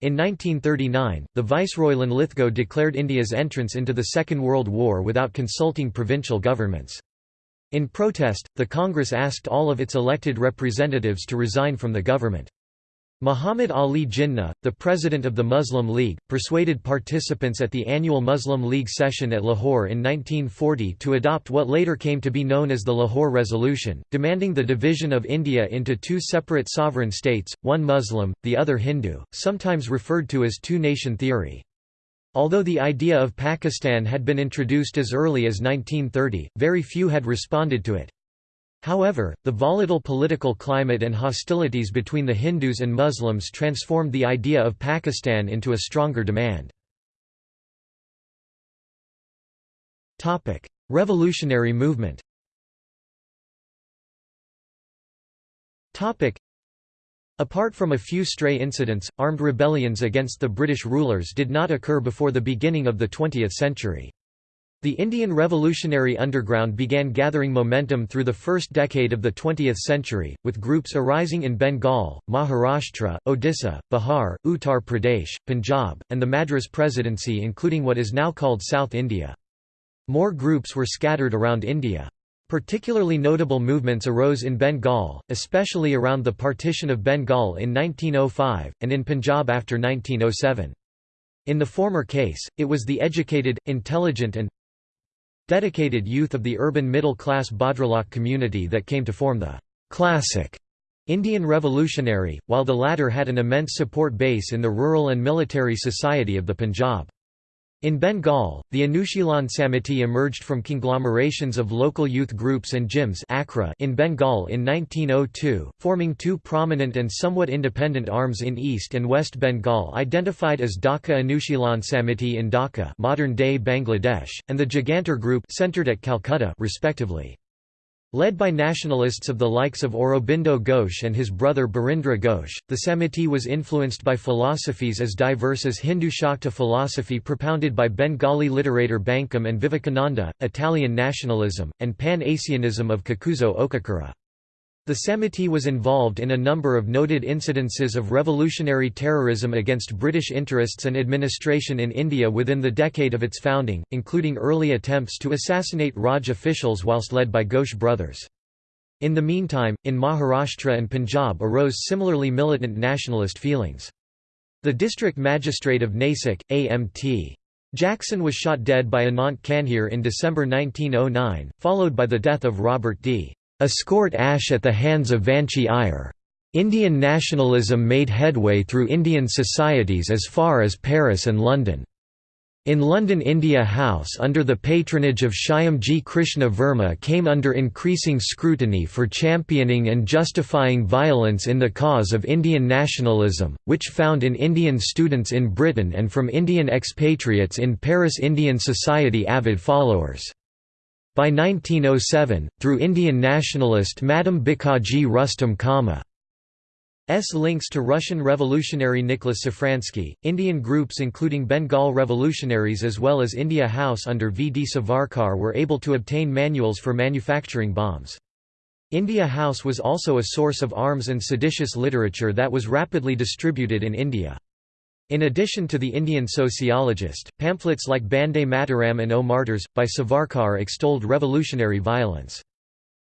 Speaker 1: In 1939, the Viceroy Linlithgow declared India's entrance into the Second World War without consulting provincial governments. In protest, the Congress asked all of its elected representatives to resign from the government. Muhammad Ali Jinnah, the president of the Muslim League, persuaded participants at the annual Muslim League session at Lahore in 1940 to adopt what later came to be known as the Lahore Resolution, demanding the division of India into two separate sovereign states, one Muslim, the other Hindu, sometimes referred to as two-nation theory. Although the idea of Pakistan had been introduced as early as 1930, very few had responded to it. However, the volatile political climate and hostilities between the Hindus and Muslims transformed the idea of Pakistan into a stronger demand. Revolutionary movement Apart from a few stray incidents, armed rebellions against the British rulers did not occur before the beginning of the 20th century. The Indian revolutionary underground began gathering momentum through the first decade of the 20th century, with groups arising in Bengal, Maharashtra, Odisha, Bihar, Uttar Pradesh, Punjab, and the Madras Presidency including what is now called South India. More groups were scattered around India. Particularly notable movements arose in Bengal, especially around the partition of Bengal in 1905, and in Punjab after 1907. In the former case, it was the educated, intelligent and dedicated youth of the urban middle-class Bhadralok community that came to form the «classic» Indian Revolutionary, while the latter had an immense support base in the rural and military society of the Punjab. In Bengal, the Anushilan Samiti emerged from conglomerations of local youth groups and Jims in Bengal in 1902, forming two prominent and somewhat independent arms in East and West Bengal identified as Dhaka Anushilan Samiti in Dhaka modern-day Bangladesh, and the Jugantar Group centered at Calcutta respectively. Led by nationalists of the likes of Aurobindo Ghosh and his brother Barindra Ghosh, the Samiti was influenced by philosophies as diverse as Hindu Shakta philosophy propounded by Bengali literator Bankim and Vivekananda, Italian nationalism, and Pan-Asianism of Kakuzo Okakura. The Samiti was involved in a number of noted incidences of revolutionary terrorism against British interests and administration in India within the decade of its founding, including early attempts to assassinate Raj officials whilst led by Ghosh brothers. In the meantime, in Maharashtra and Punjab arose similarly militant nationalist feelings. The district magistrate of Nasik, A.M.T. Jackson was shot dead by Anant Kanhere in December 1909, followed by the death of Robert D. Escourt Ashe at the hands of Vanchi Iyer. Indian nationalism made headway through Indian societies as far as Paris and London. In London India House under the patronage of Shyamji Krishna Varma came under increasing scrutiny for championing and justifying violence in the cause of Indian nationalism, which found in Indian students in Britain and from Indian expatriates in Paris Indian society avid followers. By 1907, through Indian nationalist Madam Bhikaiji Rustom Cama. S links to Russian revolutionary Nicholas Safranski, Indian groups including Bengal revolutionaries as well as India House under V. D. Savarkar were able to obtain manuals for manufacturing bombs. India House was also a source of arms and seditious literature that was rapidly distributed in India. In addition to the Indian sociologist, pamphlets like Bande Mataram and O Martyrs, by Savarkar extolled revolutionary violence.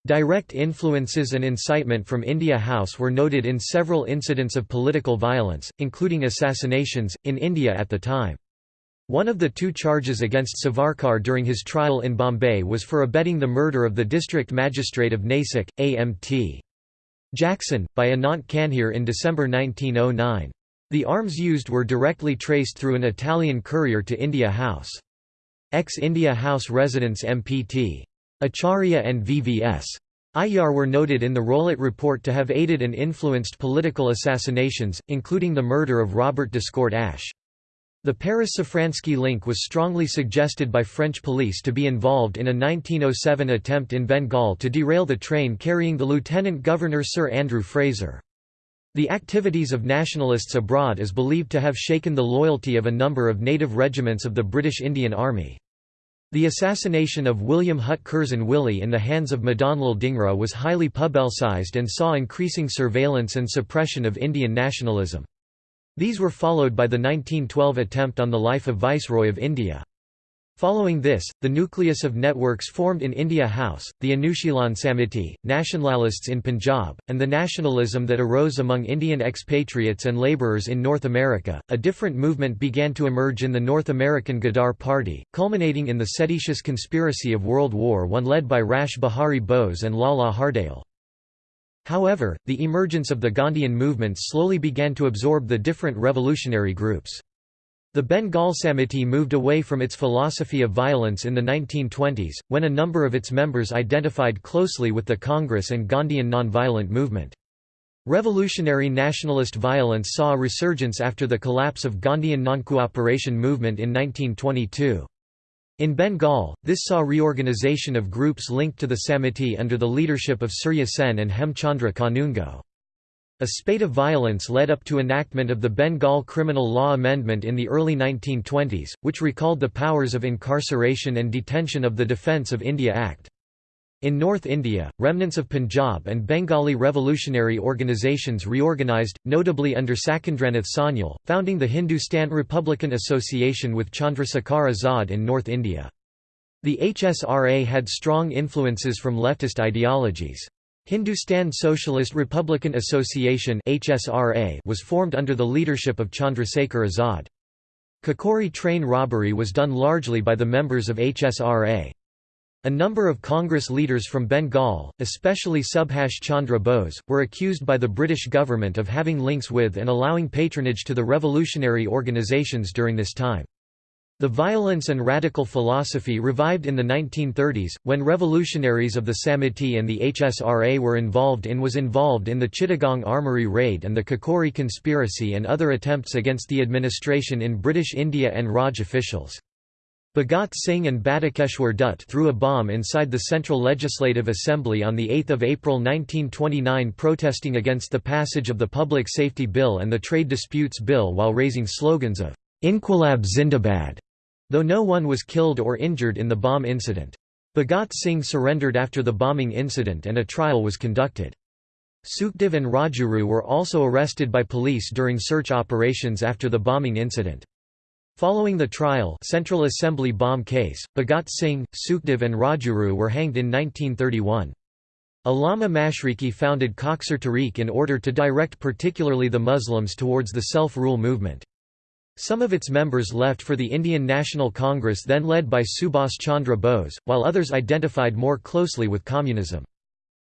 Speaker 1: Direct influences and incitement from India House were noted in several incidents of political violence, including assassinations, in India at the time. One of the two charges against Savarkar during his trial in Bombay was for abetting the murder of the district magistrate of Nasik, A.M.T. Jackson, by Anant Kanhere in December 1909. The arms used were directly traced through an Italian courier to India House. Ex-India House residents MPT. Acharya and VVS. Aiyar were noted in the Rowlatt Report to have aided and influenced political assassinations, including the murder of Robert Descourt Ashe. The Paris-Safranski link was strongly suggested by French police to be involved in a 1907 attempt in Bengal to derail the train carrying the Lieutenant Governor Sir Andrew Fraser. The activities of nationalists abroad is believed to have shaken the loyalty of a number of native regiments of the British Indian Army. The assassination of William Hutt Curzon Wyllie in the hands of Madanlal Dhingra was highly publicised and saw increasing surveillance and suppression of Indian nationalism. These were followed by the 1912 attempt on the life of Viceroy of India. Following this, the nucleus of networks formed in India House, the Anushilan Samiti, Nationalists in Punjab, and the nationalism that arose among Indian expatriates and labourers in North America. A different movement began to emerge in the North American Ghadar Party, culminating in the seditious conspiracy of World War I led by Rash Behari Bose and Lala Hardayal. However, the emergence of the Gandhian movement slowly began to absorb the different revolutionary groups. The Bengal Samiti moved away from its philosophy of violence in the 1920s, when a number of its members identified closely with the Congress and Gandhian nonviolent movement. Revolutionary nationalist violence saw a resurgence after the collapse of Gandhian non-cooperation movement in 1922. In Bengal, this saw reorganization of groups linked to the Samiti under the leadership of Surya Sen and Hemchandra Kanungo. A spate of violence led up to enactment of the Bengal Criminal Law Amendment in the early 1920s, which recalled the powers of incarceration and detention of the Defence of India Act. In North India, remnants of Punjab and Bengali revolutionary organisations reorganised, notably under Sachindranath Sanyal, founding the Hindustan Republican Association with Chandrasekhar Azad in North India. The HSRA had strong influences from leftist ideologies. Hindustan Socialist Republican Association was formed under the leadership of Chandrasekhar Azad. Kakori train robbery was done largely by the members of HSRA. A number of Congress leaders from Bengal, especially Subhash Chandra Bose, were accused by the British government of having links with and allowing patronage to the revolutionary organisations during this time. The violence and radical philosophy revived in the 1930s, when revolutionaries of the Samiti and the HSRA were involved in was involved in the Chittagong Armoury raid and the Kakori conspiracy and other attempts against the administration in British India and Raj officials. Bhagat Singh and Batukeshwar Dutt threw a bomb inside the Central Legislative Assembly on 8 April 1929 protesting against the passage of the Public Safety Bill and the Trade Disputes Bill while raising slogans of Inquilab Zindabad, though no one was killed or injured in the bomb incident. Bhagat Singh surrendered after the bombing incident and a trial was conducted. Sukhdev and Rajguru were also arrested by police during search operations after the bombing incident. Following the trial Central Assembly bomb case, Bhagat Singh, Sukhdev and Rajguru were hanged in 1931. Allama Mashriki founded Khaksar Tehrik in order to direct particularly the Muslims towards the self-rule movement. Some of its members left for the Indian National Congress then led by Subhas Chandra Bose, while others identified more closely with communism.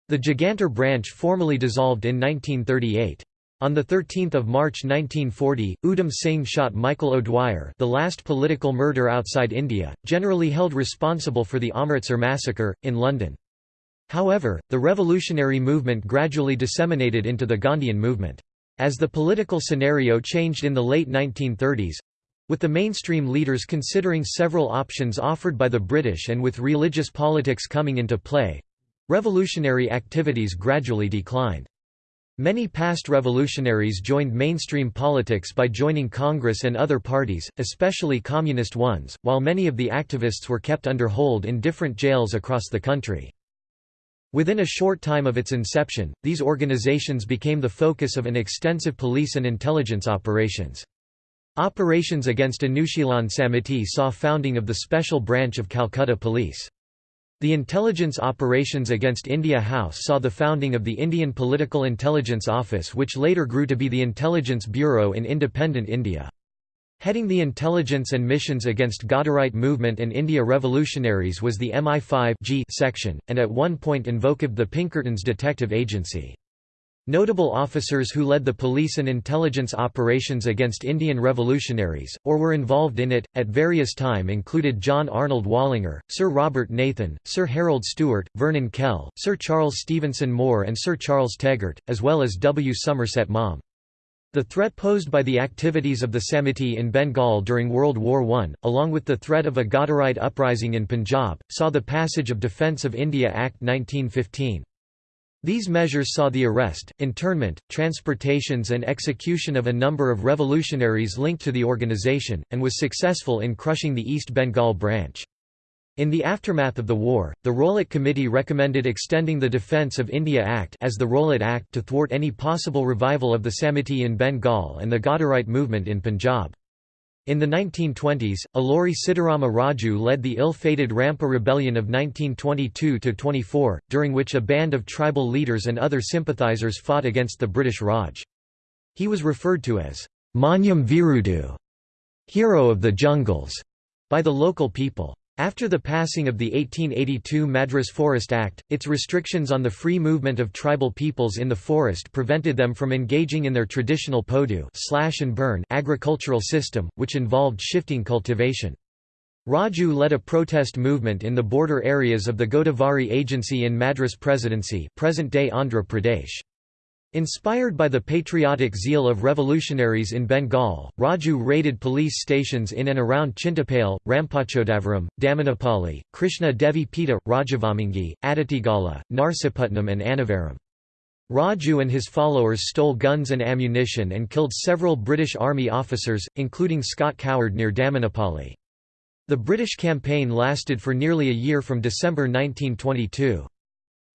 Speaker 1: The Jugantar branch formally dissolved in 1938. On 13 March 1940, Udham Singh shot Michael O'Dwyer the last political murder outside India, generally held responsible for the Amritsar massacre, in London. However, the revolutionary movement gradually disseminated into the Gandhian movement. As the political scenario changed in the late 1930s—with the mainstream leaders considering several options offered by the British and with religious politics coming into play—revolutionary activities gradually declined. Many past revolutionaries joined mainstream politics by joining Congress and other parties, especially communist ones, while many of the activists were kept under hold in different jails across the country. Within a short time of its inception, these organizations became the focus of an extensive police and intelligence operations. Operations against Anushilan Samiti saw founding of the Special Branch of Calcutta Police. The intelligence operations against India House saw the founding of the Indian Political Intelligence Office which later grew to be the Intelligence Bureau in independent India. Heading the intelligence and missions against Ghadarite movement and India revolutionaries was the MI5 G section, and at one point invoked the Pinkertons Detective Agency. Notable officers who led the police and intelligence operations against Indian revolutionaries, or were involved in it, at various time included John Arnold Wallinger, Sir Robert Nathan, Sir Harold Stewart, Vernon Kell, Sir Charles Stevenson Moore and Sir Charles Tegart, as well as W. Somerset Maugham. The threat posed by the activities of the Samiti in Bengal during World War I, along with the threat of a Ghadarite uprising in Punjab, saw the passage of Defence of India Act 1915. These measures saw the arrest, internment, transportations and execution of a number of revolutionaries linked to the organization, and was successful in crushing the East Bengal branch. In the aftermath of the war, the Rowlatt Committee recommended extending the Defence of India Act as the Rowlatt Act to thwart any possible revival of the Samiti in Bengal and the Ghadarite movement in Punjab. In the 1920s, Alluri Sitarama Raju led the ill-fated Rampa Rebellion of 1922–24, during which a band of tribal leaders and other sympathizers fought against the British Raj. He was referred to as Manyam Veerudu, hero of the jungles, by the local people. After the passing of the 1882 Madras Forest Act, its restrictions on the free movement of tribal peoples in the forest prevented them from engaging in their traditional podu slash and burn agricultural system, which involved shifting cultivation. Raju led a protest movement in the border areas of the Godavari Agency in Madras Presidency present-day Andhra Pradesh. Inspired by the patriotic zeal of revolutionaries in Bengal, Raju raided police stations in and around Chintapalli, Rampachodavaram, Damanapalli, Krishna Devi Pita, Rajavommangi, Aditigala, Narsipatnam and Annavaram. Raju and his followers stole guns and ammunition and killed several British Army officers, including Scott Coward near Damanapalli. The British campaign lasted for nearly a year from December 1922.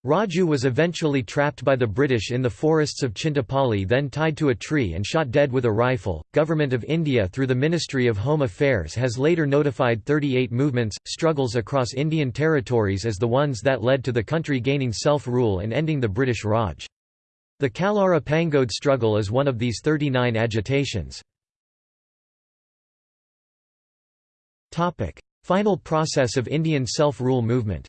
Speaker 1: Raju was eventually trapped by the British in the forests of Chintapalli then tied to a tree and shot dead with a rifle. Government of India through the Ministry of Home Affairs has later notified 38 movements, struggles across Indian territories as the ones that led to the country gaining self-rule and ending the British Raj. The Kallara Pangode struggle is one of these 39 agitations. Final process of Indian self-rule movement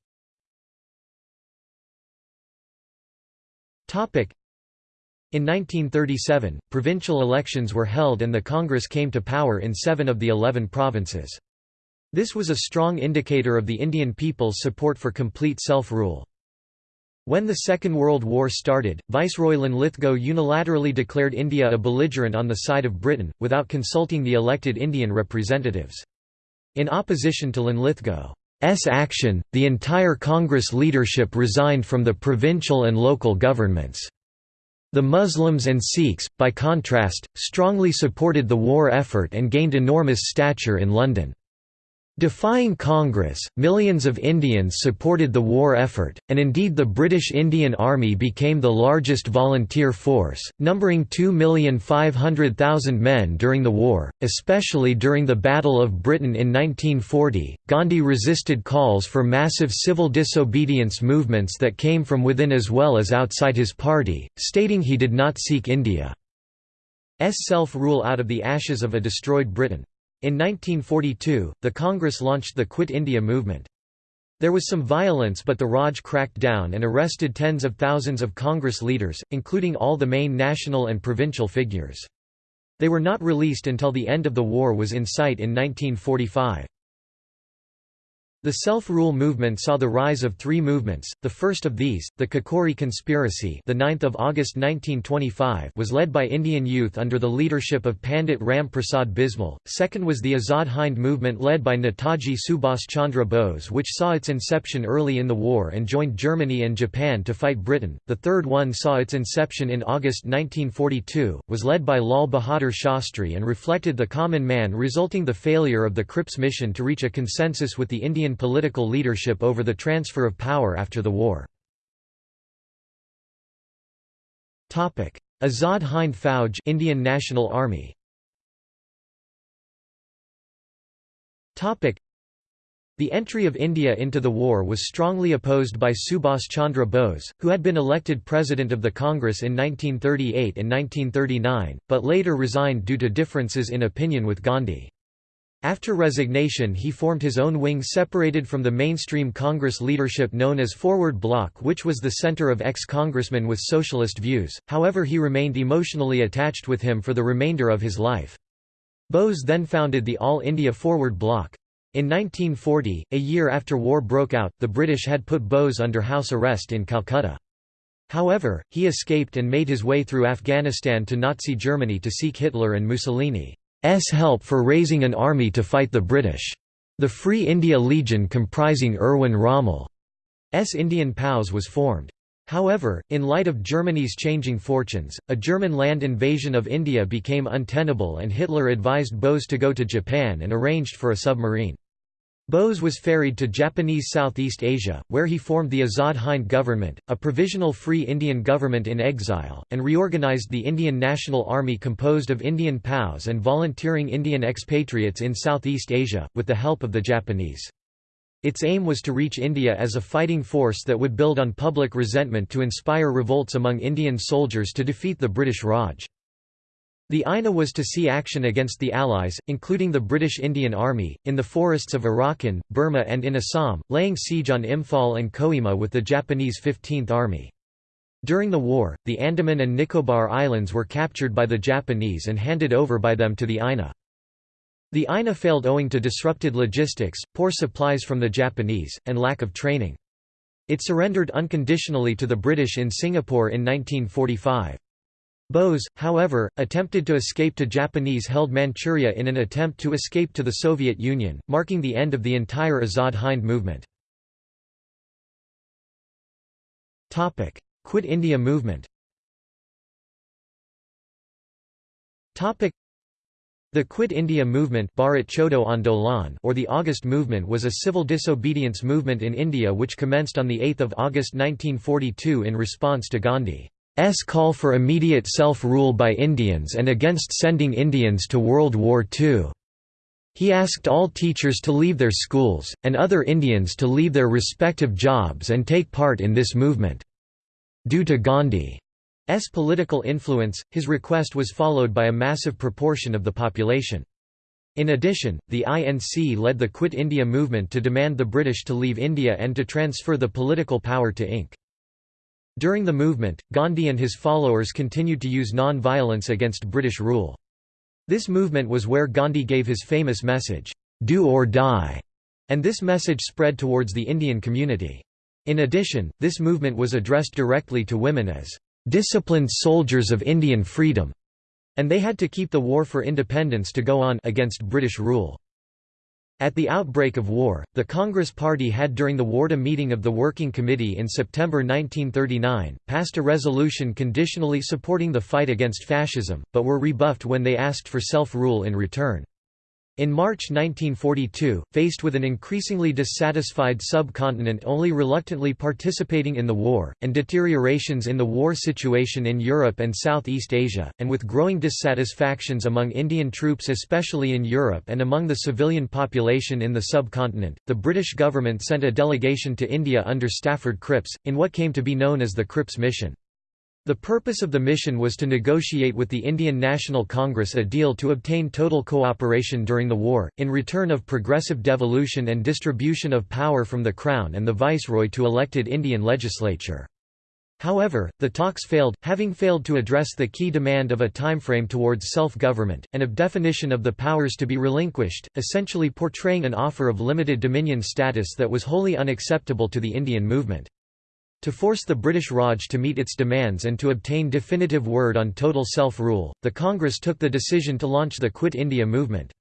Speaker 1: In 1937, provincial elections were held and the Congress came to power in seven of the eleven provinces. This was a strong indicator of the Indian people's support for complete self-rule. When the Second World War started, Viceroy Linlithgow unilaterally declared India a belligerent on the side of Britain, without consulting the elected Indian representatives. In opposition to Linlithgow, action, the entire Congress leadership resigned from the provincial and local governments. The Muslims and Sikhs, by contrast, strongly supported the war effort and gained enormous stature in London. Defying Congress, millions of Indians supported the war effort, and indeed the British Indian Army became the largest volunteer force, numbering 2,500,000 men during the war, especially during the Battle of Britain in 1940. Gandhi resisted calls for massive civil disobedience movements that came from within as well as outside his party, stating he did not seek India's self-rule out of the ashes of a destroyed Britain. In 1942, the Congress launched the Quit India movement. There was some violence but the Raj cracked down and arrested tens of thousands of Congress leaders, including all the main national and provincial figures. They were not released until the end of the war was in sight in 1945. The self-rule movement saw the rise of three movements. The first of these, the Kakori Conspiracy, the 9th of August 1925, was led by Indian youth under the leadership of Pandit Ram Prasad Bismil. Second was the Azad Hind movement led by Netaji Subhas Chandra Bose, which saw its inception early in the war and joined Germany and Japan to fight Britain. The third one saw its inception in August 1942, was led by Lal Bahadur Shastri and reflected the common man resulting the failure of the Cripps mission to reach a consensus with the Indian political leadership over the transfer of power after the war. Azad Hind Fauj Indian National Army the entry of India into the war was strongly opposed by Subhas Chandra Bose, who had been elected President of the Congress in 1938 and 1939, but later resigned due to differences in opinion with Gandhi. After resignation he formed his own wing separated from the mainstream Congress leadership known as Forward Bloc which was the center of ex-congressmen with socialist views, however he remained emotionally attached with him for the remainder of his life. Bose then founded the All India Forward Bloc. In 1940, a year after war broke out, the British had put Bose under house arrest in Calcutta. However, he escaped and made his way through Afghanistan to Nazi Germany to seek Hitler and Mussolini's help for raising an army to fight the British. The Free India Legion comprising Erwin Rommel's Indian POWs was formed. However, in light of Germany's changing fortunes, a German land invasion of India became untenable and Hitler advised Bose to go to Japan and arranged for a submarine. Bose was ferried to Japanese Southeast Asia, where he formed the Azad Hind government, a provisional free Indian government in exile, and reorganized the Indian National Army composed of Indian POWs and volunteering Indian expatriates in Southeast Asia, with the help of the Japanese. Its aim was to reach India as a fighting force that would build on public resentment to inspire revolts among Indian soldiers to defeat the British Raj. The INA was to see action against the Allies, including the British Indian Army, in the forests of Arakan, Burma and in Assam, laying siege on Imphal and Kohima with the Japanese 15th Army. During the war, the Andaman and Nicobar Islands were captured by the Japanese and handed over by them to the INA. The INA failed owing to disrupted logistics, poor supplies from the Japanese, and lack of training. It surrendered unconditionally to the British in Singapore in 1945. Bose, however, attempted to escape to Japanese-held Manchuria in an attempt to escape to the Soviet Union, marking the end of the entire Azad Hind movement. Quit India movement the Quit India movement or the August movement was a civil disobedience movement in India which commenced on 8 August 1942 in response to Gandhi. S call for immediate self-rule by Indians and against sending Indians to World War II. He asked all teachers to leave their schools, and other Indians to leave their respective jobs and take part in this movement. Due to Gandhi's political influence, his request was followed by a massive proportion of the population. In addition, the INC led the Quit India movement to demand the British to leave India and to transfer the political power to Inc. During the movement, Gandhi and his followers continued to use non-violence against British rule. This movement was where Gandhi gave his famous message, "'Do or die' and this message spread towards the Indian community. In addition, this movement was addressed directly to women as, "'disciplined soldiers of Indian freedom' and they had to keep the war for independence to go on against British rule. At the outbreak of war, the Congress Party had during the Wardha meeting of the Working Committee in September 1939, passed a resolution conditionally supporting the fight against fascism, but were rebuffed when they asked for self-rule in return. In March 1942, faced with an increasingly dissatisfied subcontinent only reluctantly participating in the war, and deteriorations in the war situation in Europe and Southeast Asia, and with growing dissatisfactions among Indian troops especially in Europe and among the civilian population in the subcontinent, the British government sent a delegation to India under Stafford Cripps, in what came to be known as the Cripps Mission. The purpose of the mission was to negotiate with the Indian National Congress a deal to obtain total cooperation during the war, in return of progressive devolution and distribution of power from the Crown and the Viceroy to elected Indian legislature. However, the talks failed, having failed to address the key demand of a timeframe towards self-government, and of definition of the powers to be relinquished, essentially portraying an offer of limited dominion status that was wholly unacceptable to the Indian movement. To force the British Raj to meet its demands and to obtain definitive word on total self-rule, the Congress took the decision to launch the Quit India movement.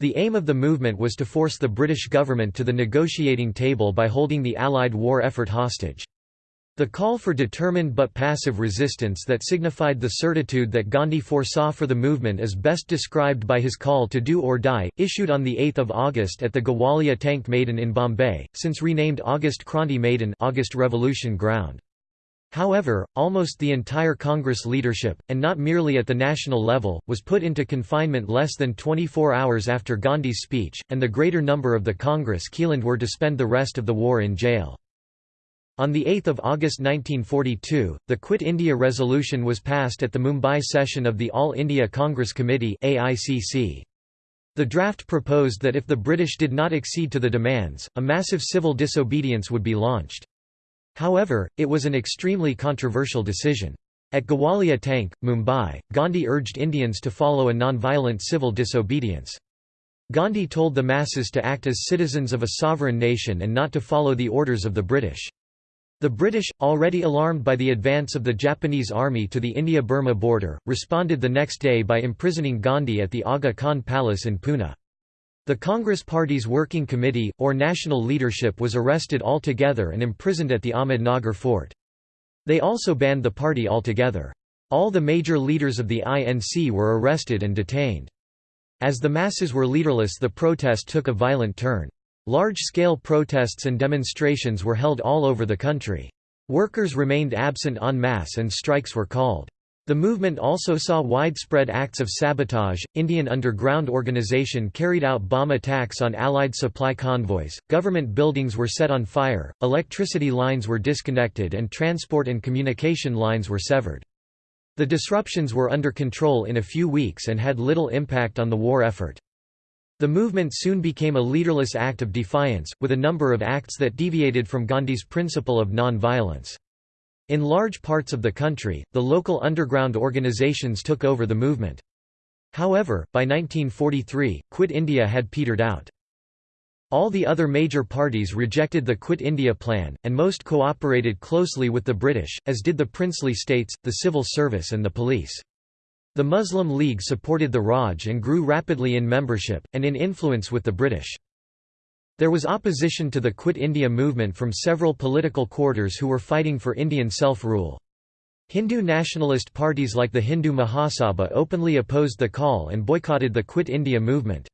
Speaker 1: The aim of the movement was to force the British government to the negotiating table by holding the Allied war effort hostage. The call for determined but passive resistance that signified the certitude that Gandhi foresaw for the movement is best described by his call to do or die, issued on 8 August at the Gowalia Tank Maidan in Bombay, since renamed August Kranti Maidan August Revolution Ground. However, almost the entire Congress leadership, and not merely at the national level, was put into confinement less than 24 hours after Gandhi's speech, and the greater number of the Congress Keeland were to spend the rest of the war in jail. On 8 August 1942, the Quit India resolution was passed at the Mumbai session of the All India Congress Committee AICC. The draft proposed that if the British did not accede to the demands, a massive civil disobedience would be launched. However, it was an extremely controversial decision. At Gowalia Tank, Mumbai, Gandhi urged Indians to follow a non-violent civil disobedience. Gandhi told the masses to act as citizens of a sovereign nation and not to follow the orders of the British. The British, already alarmed by the advance of the Japanese army to the India-Burma border, responded the next day by imprisoning Gandhi at the Aga Khan Palace in Pune. The Congress Party's working committee, or national leadership was arrested altogether and imprisoned at the Ahmednagar fort. They also banned the party altogether. All the major leaders of the INC were arrested and detained. As the masses were leaderless the protest took a violent turn. Large-scale protests and demonstrations were held all over the country. Workers remained absent en masse and strikes were called. The movement also saw widespread acts of sabotage. Indian underground organization carried out bomb attacks on Allied supply convoys, government buildings were set on fire, electricity lines were disconnected, and transport and communication lines were severed. The disruptions were under control in a few weeks and had little impact on the war effort. The movement soon became a leaderless act of defiance, with a number of acts that deviated from Gandhi's principle of non-violence. In large parts of the country, the local underground organizations took over the movement. However, by 1943, Quit India had petered out. All the other major parties rejected the Quit India plan, and most cooperated closely with the British, as did the princely states, the civil service and the police. The Muslim League supported the Raj and grew rapidly in membership, and in influence with the British. There was opposition to the Quit India movement from several political quarters who were fighting for Indian self-rule. Hindu nationalist parties like the Hindu Mahasabha openly opposed the call and boycotted the Quit India movement.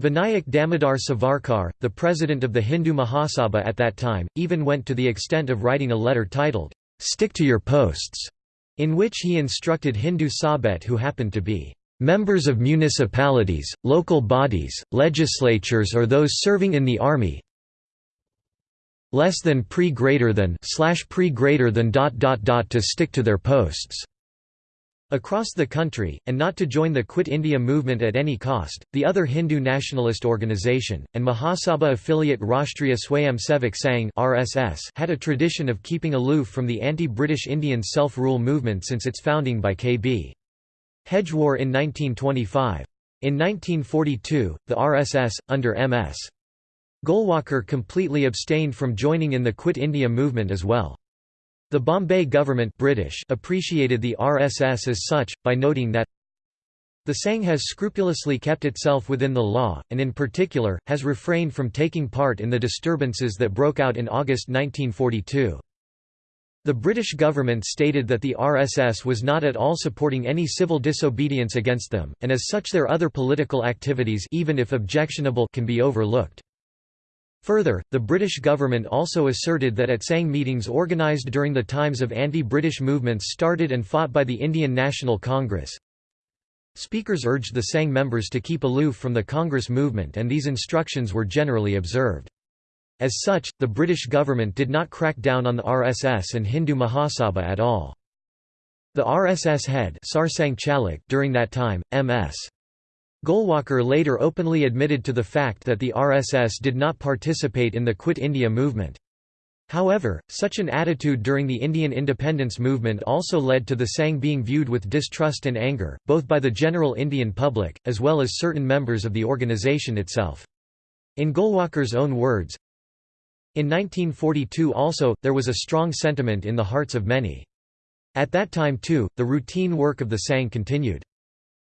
Speaker 1: Vinayak Damodar Savarkar, the president of the Hindu Mahasabha at that time, even went to the extent of writing a letter titled, "'Stick to your posts' in which he instructed Hindu Sabhaites who happened to be members of municipalities, local bodies, legislatures or those serving in the army less than pre greater than slash pre greater than dot dot dot to stick to their posts across the country, and not to join the Quit India movement at any cost. The other Hindu nationalist organisation, and Mahasabha affiliate Rashtriya Swayamsevak Sangh (RSS) had a tradition of keeping aloof from the anti-British Indian self-rule movement since its founding by K.B. Hedgewar in 1925. In 1942, the RSS, under M.S. Golwalkar completely abstained from joining in the Quit India movement as well. The Bombay government British appreciated the RSS as such, by noting that the Sangh has scrupulously kept itself within the law, and in particular, has refrained from taking part in the disturbances that broke out in August 1942. The British government stated that the RSS was not at all supporting any civil disobedience against them, and as such their other political activities even if objectionable can be overlooked. Further, the British government also asserted that at Sangh meetings organised during the times of anti-British movements started and fought by the Indian National Congress, speakers urged the Sangh members to keep aloof from the Congress movement and these instructions were generally observed. As such, the British government did not crack down on the RSS and Hindu Mahasabha at all. The RSS head during that time, M.S. Golwalkar later openly admitted to the fact that the RSS did not participate in the Quit India movement. However, such an attitude during the Indian independence movement also led to the Sangh being viewed with distrust and anger, both by the general Indian public, as well as certain members of the organisation itself. In Golwalkar's own words, in 1942 also, there was a strong sentiment in the hearts of many. At that time too, the routine work of the Sangh continued.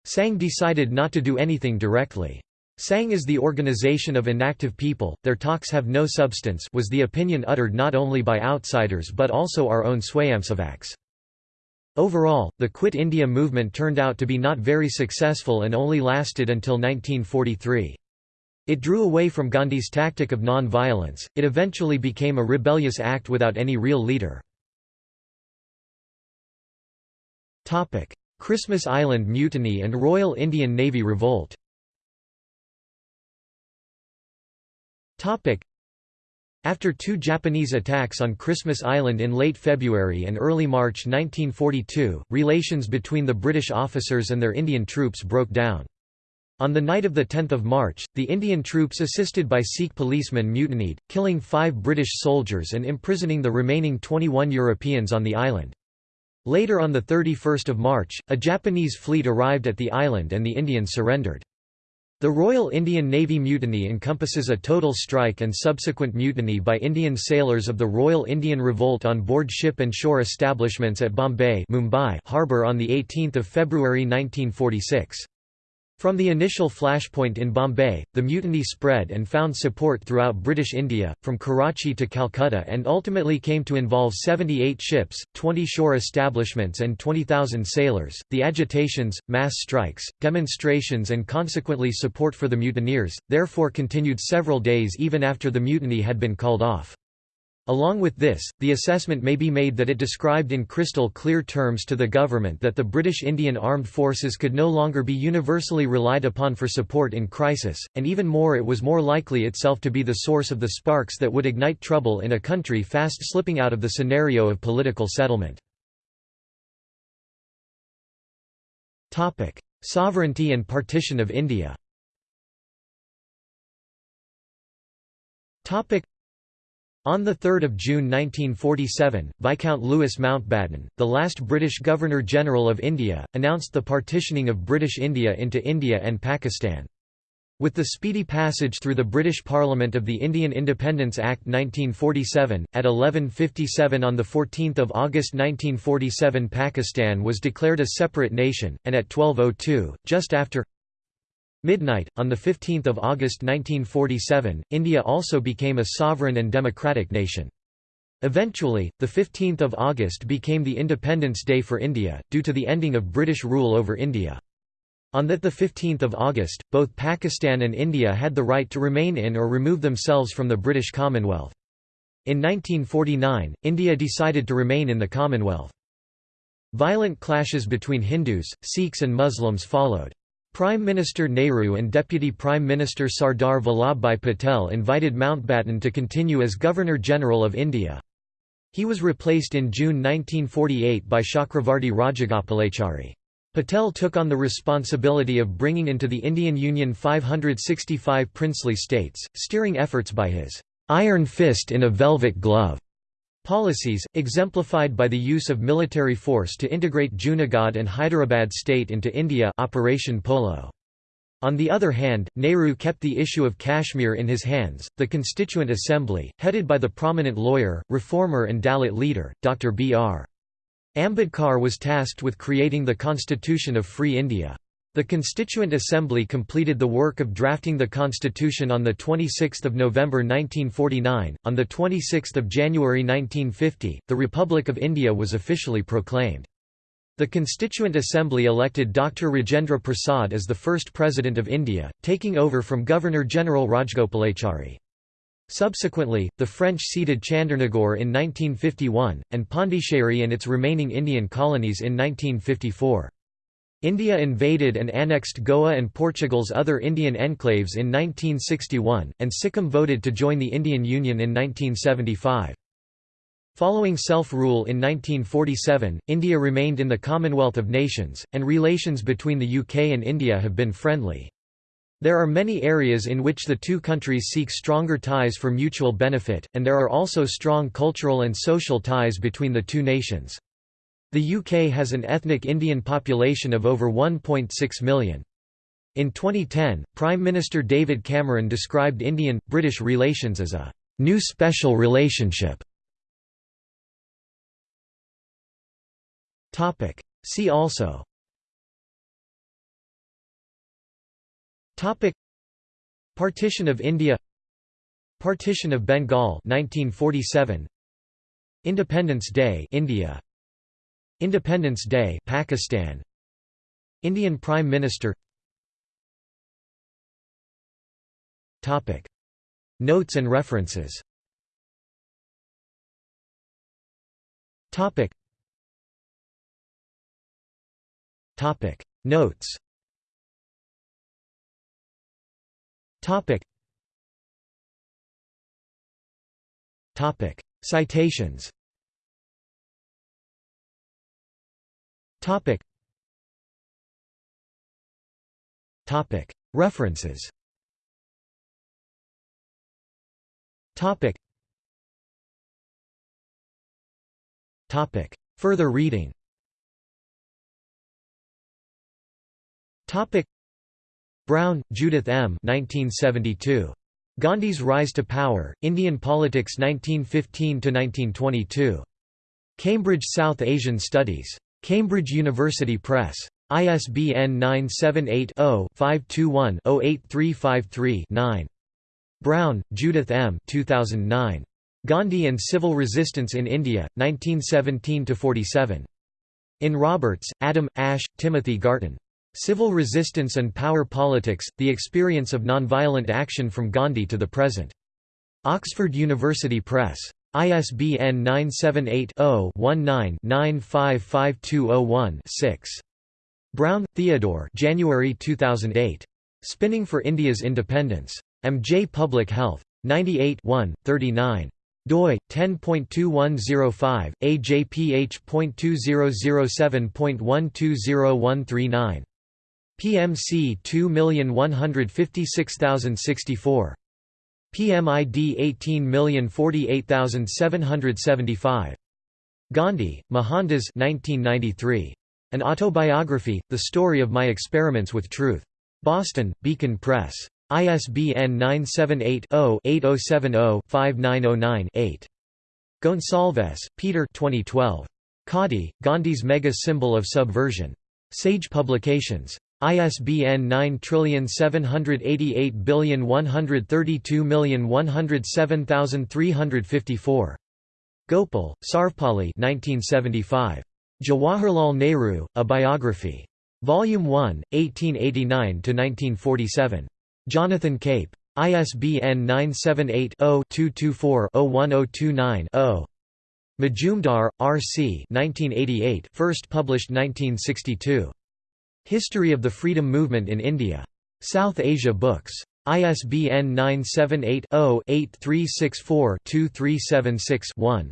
Speaker 1: Sangh decided not to do anything directly. Sangh is the organization of inactive people, their talks have no substance was the opinion uttered not only by outsiders but also our own Swayamsevaks. Overall, the Quit India movement turned out to be not very successful and only lasted until 1943. It drew away from Gandhi's tactic of non-violence, it eventually became a rebellious act without any real leader. Christmas Island Mutiny and Royal Indian Navy Revolt after two Japanese attacks on Christmas Island in late February and early March 1942, relations between the British officers and their Indian troops broke down. On the night of 10 March, the Indian troops assisted by Sikh policemen mutinied, killing five British soldiers and imprisoning the remaining 21 Europeans on the island. Later on 31 March, a Japanese fleet arrived at the island and the Indians surrendered. The Royal Indian Navy mutiny encompasses a total strike and subsequent mutiny by Indian sailors of the Royal Indian Revolt on board ship and shore establishments at Bombay Mumbai harbour on 18 February 1946. From the initial flashpoint in Bombay, the mutiny spread and found support throughout British India, from Karachi to Calcutta and ultimately came to involve 78 ships, 20 shore establishments and 20,000 sailors. The agitations, mass strikes, demonstrations and consequently support for the mutineers, therefore continued several days even after the mutiny had been called off. Along with this, the assessment may be made that it described in crystal clear terms to the government that the British Indian Armed Forces could no longer be universally relied upon for support in crisis, and even more it was more likely itself to be the source of the sparks that would ignite trouble in a country fast slipping out of the scenario of political settlement. Sovereignty and partition of India on 3 June 1947, Viscount Louis Mountbatten, the last British Governor-General of India, announced the partitioning of British India into India and Pakistan. With the speedy passage through the British Parliament of the Indian Independence Act 1947, at 11.57 on 14 August 1947 Pakistan was declared a separate nation, and at 12.02, just after Midnight, on 15 August 1947, India also became a sovereign and democratic nation. Eventually, 15 August became the Independence Day for India, due to the ending of British rule over India. On that 15 August, both Pakistan and India had the right to remain in or remove themselves from the British Commonwealth. In 1949, India decided to remain in the Commonwealth. Violent clashes between Hindus, Sikhs and Muslims followed. Prime Minister Nehru and Deputy Prime Minister Sardar Vallabhbhai Patel invited Mountbatten to continue as Governor-General of India. He was replaced in June 1948 by Chakravarti Rajagopalachari. Patel took on the responsibility of bringing into the Indian Union 565 princely states, steering efforts by his "'iron fist in a velvet glove' Policies, exemplified by the use of military force to integrate Junagadh and Hyderabad state into India Operation Polo. On the other hand, Nehru kept the issue of Kashmir in his hands. The Constituent Assembly, headed by the prominent lawyer, reformer, and Dalit leader, Dr. B.R. Ambedkar, was tasked with creating the Constitution of Free India. The Constituent Assembly completed the work of drafting the constitution on 26 November 1949. On 26 January 1950, the Republic of India was officially proclaimed. The Constituent Assembly elected Dr. Rajendra Prasad as the first President of India, taking over from Governor-General Rajagopalachari. Subsequently, the French ceded Chandernagore in 1951, and Pondicherry and its remaining Indian colonies in 1954. India invaded and annexed Goa and Portugal's other Indian enclaves in 1961, and Sikkim voted to join the Indian Union in 1975. Following self-rule in 1947, India remained in the Commonwealth of Nations, and relations between the UK and India have been friendly. There are many areas in which the two countries seek stronger ties for mutual benefit, and there are also strong cultural and social ties between the two nations. The UK has an ethnic Indian population of over 1.6 million. In 2010, Prime Minister David Cameron described Indian-British relations as a «new special relationship». See also. Partition of India. Partition of Bengal 1947 Independence Day India Independence Day Pakistan. Indian Prime Minister. Topic. Notes and references. Topic. Topic. Notes. Topic. Topic. Citations Topic. Topic. References Further reading Topic. Brown, Judith M. 1972. Gandhi's Rise to Power, Indian Politics 1915–1922. Cambridge South Asian Studies. Cambridge University Press. ISBN 978-0-521-08353-9. Brown, Judith M. 2009. Gandhi and Civil Resistance in India, 1917–47. In Roberts, Adam, Ash, Timothy Garton. Civil Resistance and Power Politics, The Experience of Nonviolent Action from Gandhi to the Present. Oxford University Press. ISBN 978-0-19-955201-6. Brown, Theodore January 2008. Spinning for India's Independence. Am J Public Health. 98 39 doi 10.2105 ajph.2007.120139 PMC 2156064. PMID 18048775. Gandhi, Mohandas 1993. An Autobiography, The Story of My Experiments with Truth. Boston, Beacon Press. ISBN 978-0-8070-5909-8. Gonsalves, Peter 2012. Khadi, Gandhi's Mega Symbol of Subversion. Sage Publications. ISBN 9788132107354. Gopal, Sarvepalli 1975. Jawaharlal Nehru, A Biography. Volume 1, 1889–1947. Jonathan Cape. ISBN 978-0-224-01029-0. Majumdar, R. C. 1988, first published 1962. History of the Freedom Movement in India. South Asia Books. ISBN 978-0-8364-2376-1.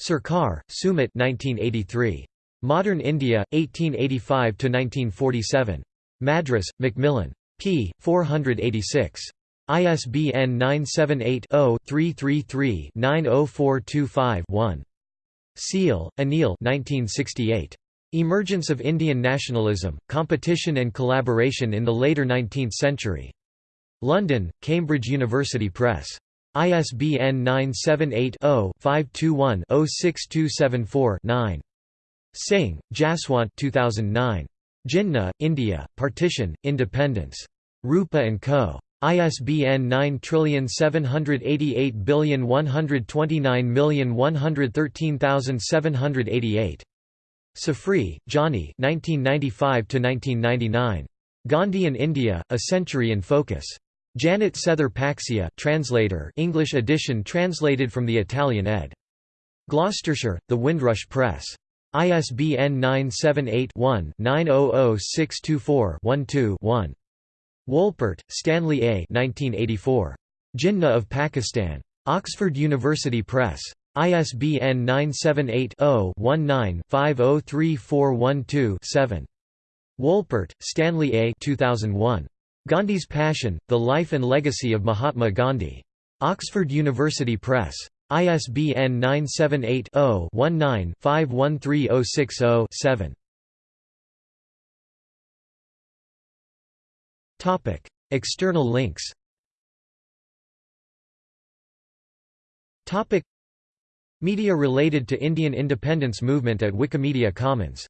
Speaker 1: Sarkar, Sumit 1983. Modern India, 1885–1947. Madras, Macmillan. p. 486. ISBN 978-0-333-90425-1. Seal, Anil 1968. Emergence of Indian Nationalism, Competition and Collaboration in the Later Nineteenth Century. London, Cambridge University Press. ISBN 978-0-521-06274-9. Singh, Jaswant 2009. Jinnah, India, Partition, Independence. Rupa & Co. ISBN 9788129113788. Sofri, Gianni 1995 Gandhi in India, A Century in Focus. Janet Sethre Paxia translator English edition translated from the Italian ed. Gloucestershire, The Windrush Press. ISBN 978-1-900624-12-1. Wolpert, Stanley A. 1984. Jinnah of Pakistan. Oxford University Press. ISBN 978-0-19-503412-7. Wolpert, Stanley A. 2001. Gandhi's Passion, The Life and Legacy of Mahatma Gandhi. Oxford University Press. ISBN 978 0 19 513060 7. External links Media related to Indian independence movement at Wikimedia Commons